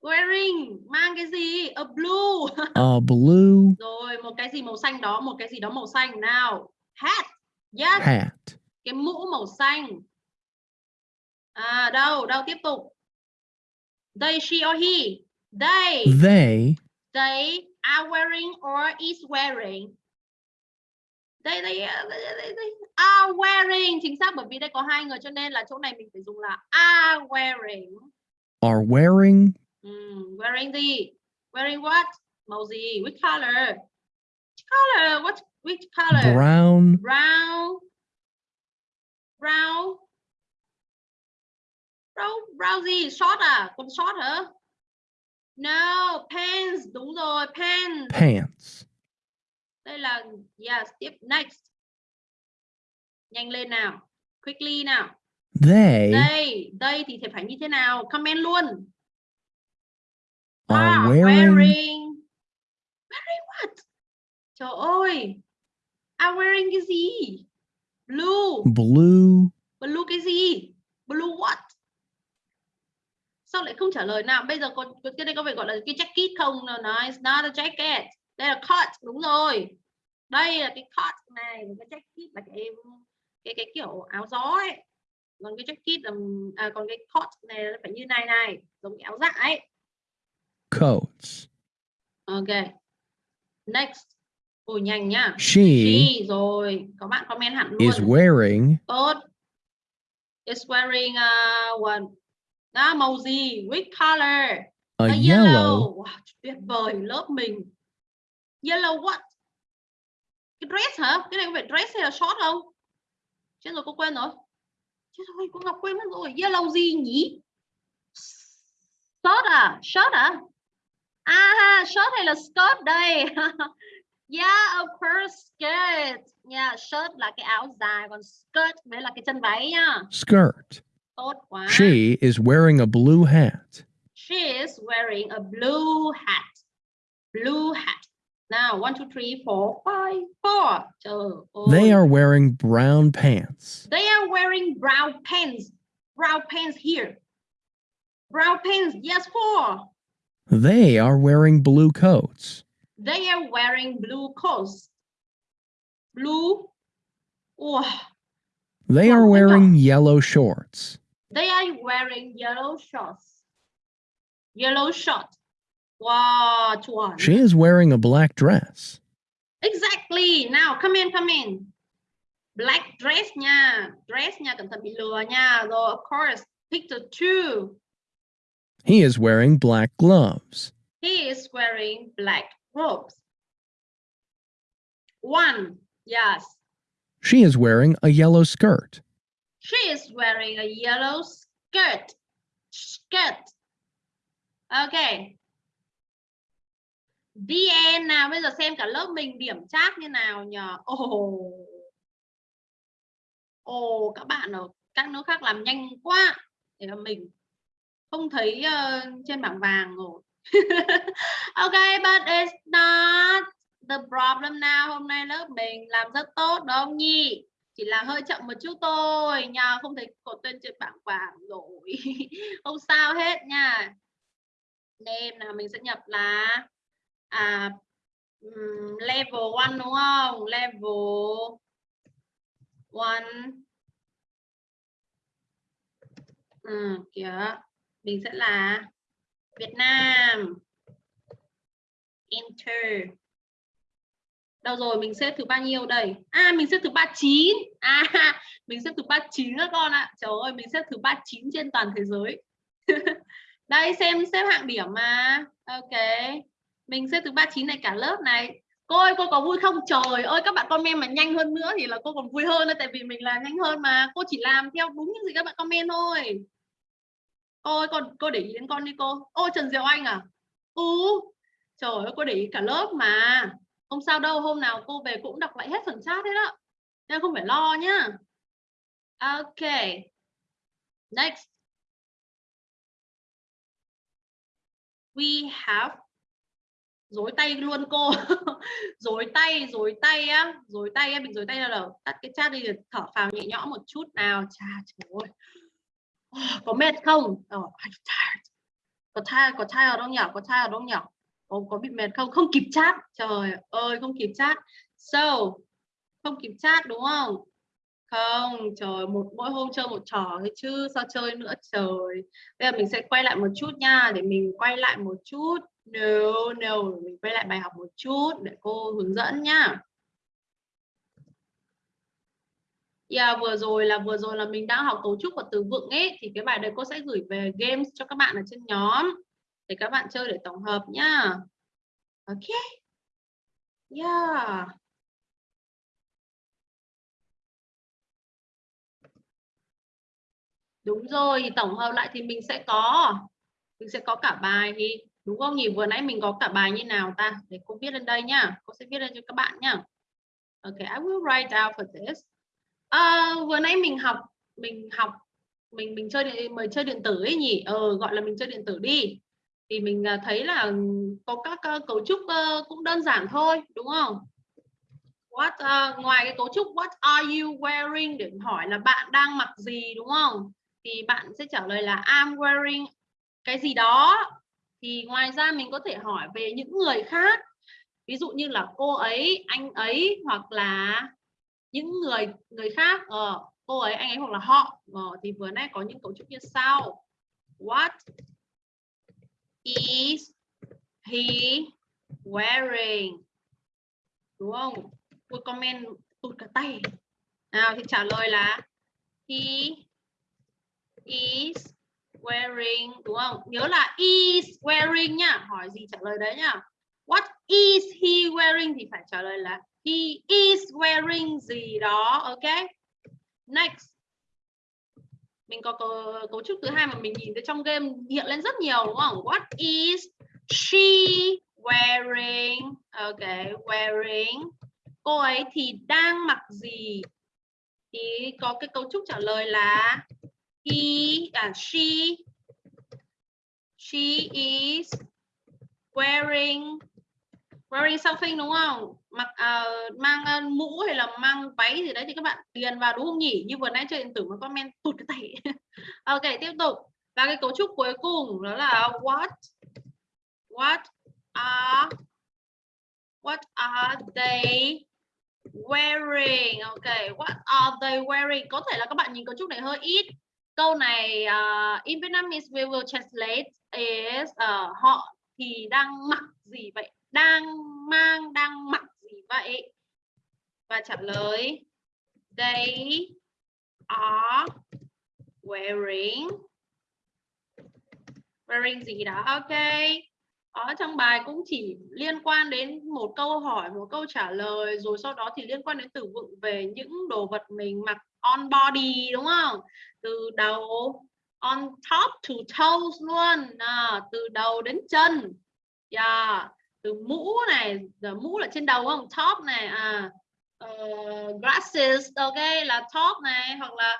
Wearing mang cái gì? A blue. a blue rồi, một cái gì màu xanh đó, một cái gì đó màu xanh. Nào, hat. Yes, hat. cái mũ màu xanh. À, đâu, đâu tiếp tục. They, she or he. They. They they are wearing or is wearing they they, they, they, they are wearing. Chính xác bởi vì đây có hai người cho nên là chỗ này mình phải dùng là are wearing. Are wearing? Ừm, wearing gì? Wearing what? Màu gì? Which color? Which color? What which color? Brown. Brown. Brown. Brown brown gì? Short à? Quần short hả? No pants. Đúng rồi pants. Pants. đây là yes tiếp next nhanh lên nào quickly nào. They đây đây thì phải như thế nào? Comment luôn. Are are wearing. wearing. Wearing what? Trời ơi. Are wearing cái gì? Blue. Blue. Blue cái gì? Blue what? Sao lại không trả lời nào? Bây giờ có- cái đây có phải gọi là cái jacket không? No, no it's not a jacket. Đây là coat đúng rồi. Đây là cái coat này cái jacket là cái cái cái kiểu áo gió ấy. Còn cái jacket là à, còn cái coat này nó phải như này này giống cái áo dạ ấy. Coats. ok. Next. Ôi nhanh nhá. She she rồi. Có bạn comment hẳn luôn. is wearing tốt. Is wearing uh, one đó màu gì? Which color? A A yellow. Wow, tuyệt vời. Lớp mình. Yellow what? Cái dress hả? Cái này có phải dress hay là short không? Chết rồi cô quên rồi. Chết rồi cô Ngọc quên mất rồi. Yellow gì nhỉ? Short à? Short à? À short hay là skirt đây? yeah, of course skirt. Yeah, shirt là cái áo dài còn skirt mới là cái chân váy nha. skirt. Tốt quá. She is wearing a blue hat. She is wearing a blue hat. Blue hat. Now, one, two, three, four, five, four. Trời oh. They are wearing brown pants. They are wearing brown pants. Brown pants here. Brown pants. Yes, four. They are wearing blue coats. They are wearing blue coats. Blue. Oh. They are wearing yellow shorts. They are wearing yellow shorts. Yellow short. She is wearing a black dress. Exactly. Now come in, come in. Black dress nha. Dress nha, cẩn thận bị lừa nha. Rồi, of course. Picture two. He is wearing black gloves. He is wearing black robes. One. Yes. She is wearing a yellow skirt. She is wearing a yellow skirt. Skirt. Okay. VN nào bây giờ xem cả lớp mình điểm chat như nào nhờ. Ồ. Ồ các bạn ở các nước khác làm nhanh quá. Để mình không thấy uh, trên bảng vàng rồi. okay, but it's not the problem now. Hôm nay lớp mình làm rất tốt đúng không nhỉ? chỉ là hơi chậm một chút thôi nha không thấy có tên trên bảng vàng rồi không sao hết nha name nào mình sẽ nhập là à Ừm, level 1 đúng không? Level 1 ừ, kìa. Mình sẽ là Việt Nam. Enter. Đâu rồi? Mình xếp thứ bao nhiêu đây? À mình xếp thứ 39 à mình xếp thứ 39 các con ạ. Trời ơi mình xếp thứ 39 trên toàn thế giới. Đây xem xếp hạng điểm mà. Ok mình xếp thứ 39 này cả lớp này. Cô ơi, cô có vui không? Trời ơi, các bạn comment mà nhanh hơn nữa thì là cô còn vui hơn tại vì mình làm nhanh hơn mà. Cô chỉ làm theo đúng những gì các bạn comment thôi. Ôi còn con, cô để ý đến con đi cô. Ô, Trần Diệu Anh à? Ừ. Trời ơi, cô để ý cả lớp mà. Không sao đâu, hôm nào cô về cũng đọc lại hết phần chat hết đó nên không phải lo nhá. Ok. Next. We have dối tay luôn cô. Dối tay dối tay á. Dối tay á mình dối tay là tắt cái chat đi thở phào nhẹ nhõm một chút nào. Chà trời ơi. Có mệt không? Oh, có thai có thai ở đâu nhỉ có thai ở đâu nhỉ có, có bị mệt không? Không kịp chat. Trời ơi không kịp chat. So không kịp chat đúng không? Không trời một mỗi hôm chơi một trò thôi chứ sao chơi nữa trời. Bây giờ mình sẽ quay lại một chút nha để mình quay lại một chút no no mình quay lại bài học một chút để cô hướng dẫn nhá Yeah, vừa rồi là vừa rồi là mình đang học cấu trúc và từ vựng ấy thì cái bài đấy cô sẽ gửi về games cho các bạn ở trên nhóm để các bạn chơi để tổng hợp nhá. Ok. Yeah. Đúng rồi, tổng hợp lại thì mình sẽ có mình sẽ có cả bài thì đúng không nhỉ? Vừa nãy mình có cả bài như nào ta? Để cô viết lên đây nhá. Cô sẽ viết lên cho các bạn nhá. ok I will write down for this. À, vừa nãy mình học mình học mình mình chơi mời chơi điện tử ấy nhỉ? Ờ gọi là mình chơi điện tử đi thì mình à, thấy là có các cấu trúc cũng đơn giản thôi đúng không what uh, ngoài cái cấu trúc what are you wearing để hỏi là bạn đang mặc gì đúng không thì bạn sẽ trả lời là I'm wearing cái gì đó thì ngoài ra mình có thể hỏi về những người khác. Ví dụ như là cô ấy anh ấy hoặc là những người người khác. Ờ, cô ấy anh ấy hoặc là họ. Ờ, thì vừa nãy có những cấu trúc như sau. What is he wearing? Đúng không? Comment tụt cả tay. Nào thì trả lời là he is wearing đúng không? Nhớ là is wearing nhá hỏi gì trả lời đấy nhá. What is he wearing thì phải trả lời là he is wearing gì đó ok? Next. Mình có cấu, cấu trúc thứ hai mà mình nhìn thấy trong game hiện lên rất nhiều đúng không? What is she wearing? Ok wearing. Cô ấy thì đang mặc gì? Thì có cái cấu trúc trả lời là he à she she is wearing wearing something đúng không? Mặc uh, mang uh, mũ hay là mang váy gì đấy thì các bạn điền vào đúng không nhỉ? Như vừa nãy chơi điện tử mà comment tụt cái tay ok tiếp tục. Và cái cấu trúc cuối cùng đó là what what are what are they wearing? Ok what are they wearing? Có thể là các bạn nhìn cấu trúc này hơi ít câu này uh, in Vietnamese we will translate is uh, họ thì đang mặc gì vậy? Đang mang đang mặc gì vậy? Và trả lời they are wearing wearing gì đó? Ok. Ở trong bài cũng chỉ liên quan đến một câu hỏi một câu trả lời rồi sau đó thì liên quan đến từ vựng về những đồ vật mình mặc on body đúng không? Từ đầu on top to toes luôn. À, từ đầu đến chân. Yeah từ mũ này giờ mũ là trên đầu không? Top này à uh, glasses ok là top này hoặc là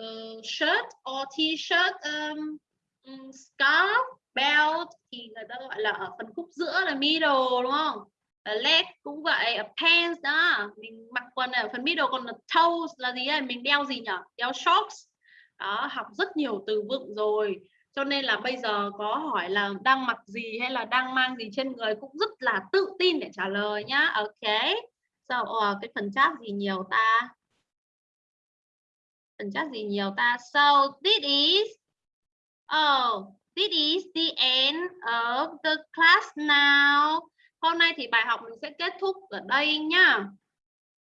uh, shirt or t-shirt um, um, scarf belt thì người ta gọi là ở phần khúc giữa là middle đúng không? Ở leg cũng vậy ở pants đó. Mình mặc quần ở phần middle còn là toes là gì ấy? Mình đeo gì nhỉ đeo shorts đó học rất nhiều từ vựng rồi. Cho nên là bây giờ có hỏi là đang mặc gì hay là đang mang gì trên người cũng rất là tự tin để trả lời nhá. Ok. So uh, cái phần chat gì nhiều ta? Phần chat gì nhiều ta? So this is oh this is the end of the class now. Hôm nay thì bài học mình sẽ kết thúc ở đây nhá.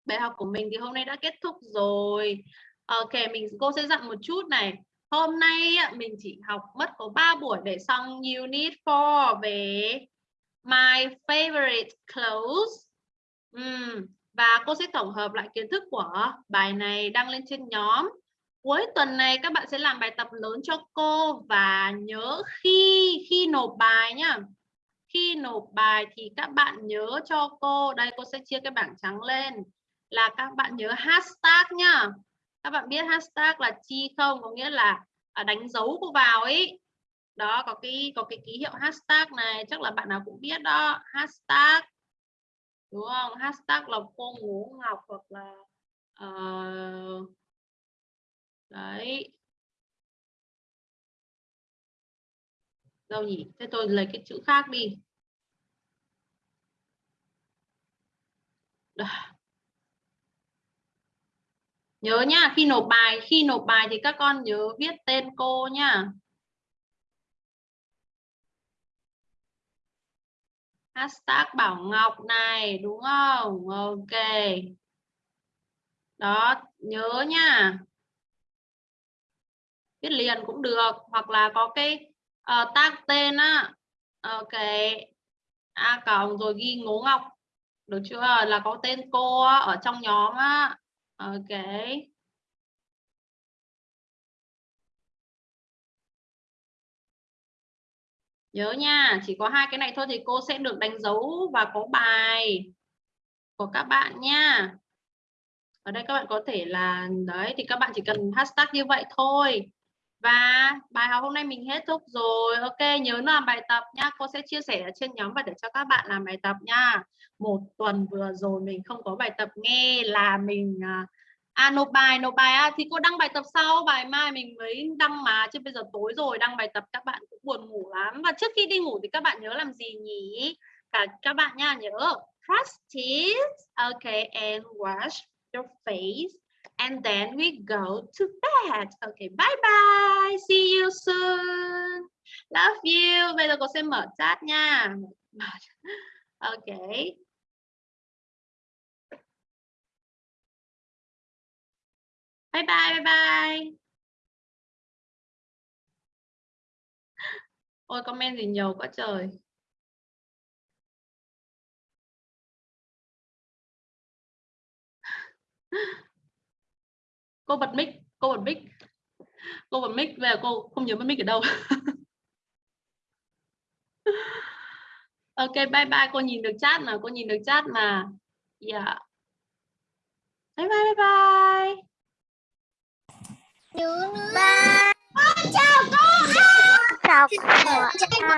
Bài học của mình thì hôm nay đã kết thúc rồi ok, mình, cô sẽ dặn một chút này. Hôm nay mình chỉ học mất có 3 buổi để xong unit 4 về my favorite clothes. Uhm. và cô sẽ tổng hợp lại kiến thức của bài này đăng lên trên nhóm. Cuối tuần này các bạn sẽ làm bài tập lớn cho cô và nhớ khi khi nộp bài nhá. Khi nộp bài thì các bạn nhớ cho cô. Đây, cô sẽ chia cái bảng trắng lên là các bạn nhớ hashtag nhá các bạn biết hashtag là chi không có nghĩa là à, đánh dấu cô vào ấy. Đó có cái có cái ký hiệu hashtag này chắc là bạn nào cũng biết đó. Hashtag đúng không? Hashtag là cô ngủ ngọc hoặc là uh, đấy. Đâu nhỉ? Thế tôi lấy cái chữ khác đi. Đó nhớ nhá khi nộp bài khi nộp bài thì các con nhớ viết tên cô nhá. Hashtag Bảo Ngọc này đúng không? Ok. Đó nhớ nha viết liền cũng được hoặc là có cái uh, tag tên á. Ok. A cộng rồi ghi ngố ngọc được chưa? Là có tên cô á, ở trong nhóm á ok. Nhớ nha, chỉ có hai cái này thôi thì cô sẽ được đánh dấu và có bài của các bạn nha. Ở đây các bạn có thể là, đấy, thì các bạn chỉ cần hashtag như vậy thôi và bài học hôm nay mình hết thúc rồi. Ok nhớ làm bài tập nha. Cô sẽ chia sẻ ở trên nhóm và để cho các bạn làm bài tập nha. Một tuần vừa rồi mình không có bài tập nghe là mình à, à nộp bài nộp bài. À, thì cô đăng bài tập sau. Bài mai mình mới đăng mà. Chứ bây giờ tối rồi đăng bài tập các bạn cũng buồn ngủ lắm. Và trước khi đi ngủ thì các bạn nhớ làm gì nhỉ? Cả các bạn nha nhớ. Practice. Okay and wash your face and then we go to bed. Okay, bye bye. See you soon. Love you. Bây giờ cô sẽ mở chat nha. Okay. Bye bye, bye bye. Ôi comment gì nhiều quá trời cô bật mic cô bật mic. Cô bật mic về cô không nhớ bật mic ở đâu. Ok bye bye cô nhìn được chat mà cô nhìn được chat mà. Yeah bye bye bye bye. Nhớ bye. Chào cô. Chào cô. Chào cô.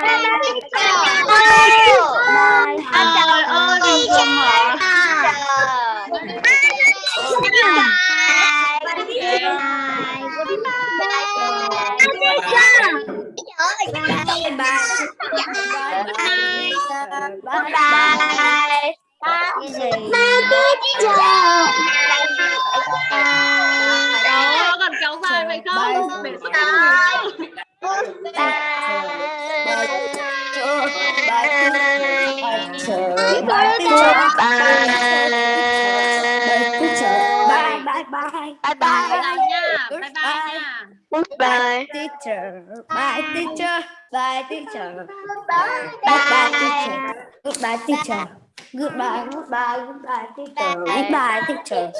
Trời ơi mình vừa mở Bye bye. Bye teacher. Đó, còn kéo dài vậy không? Để sắp Bye. Bye. Bye. Bye bye nha. Bye bye. Goodbye. teacher. Bye, teacher. Bye, teacher. Bye Goodbye, teacher. Goodbye, teacher. Goodbye, goodbye, goodbye, teacher. Goodbye, teacher.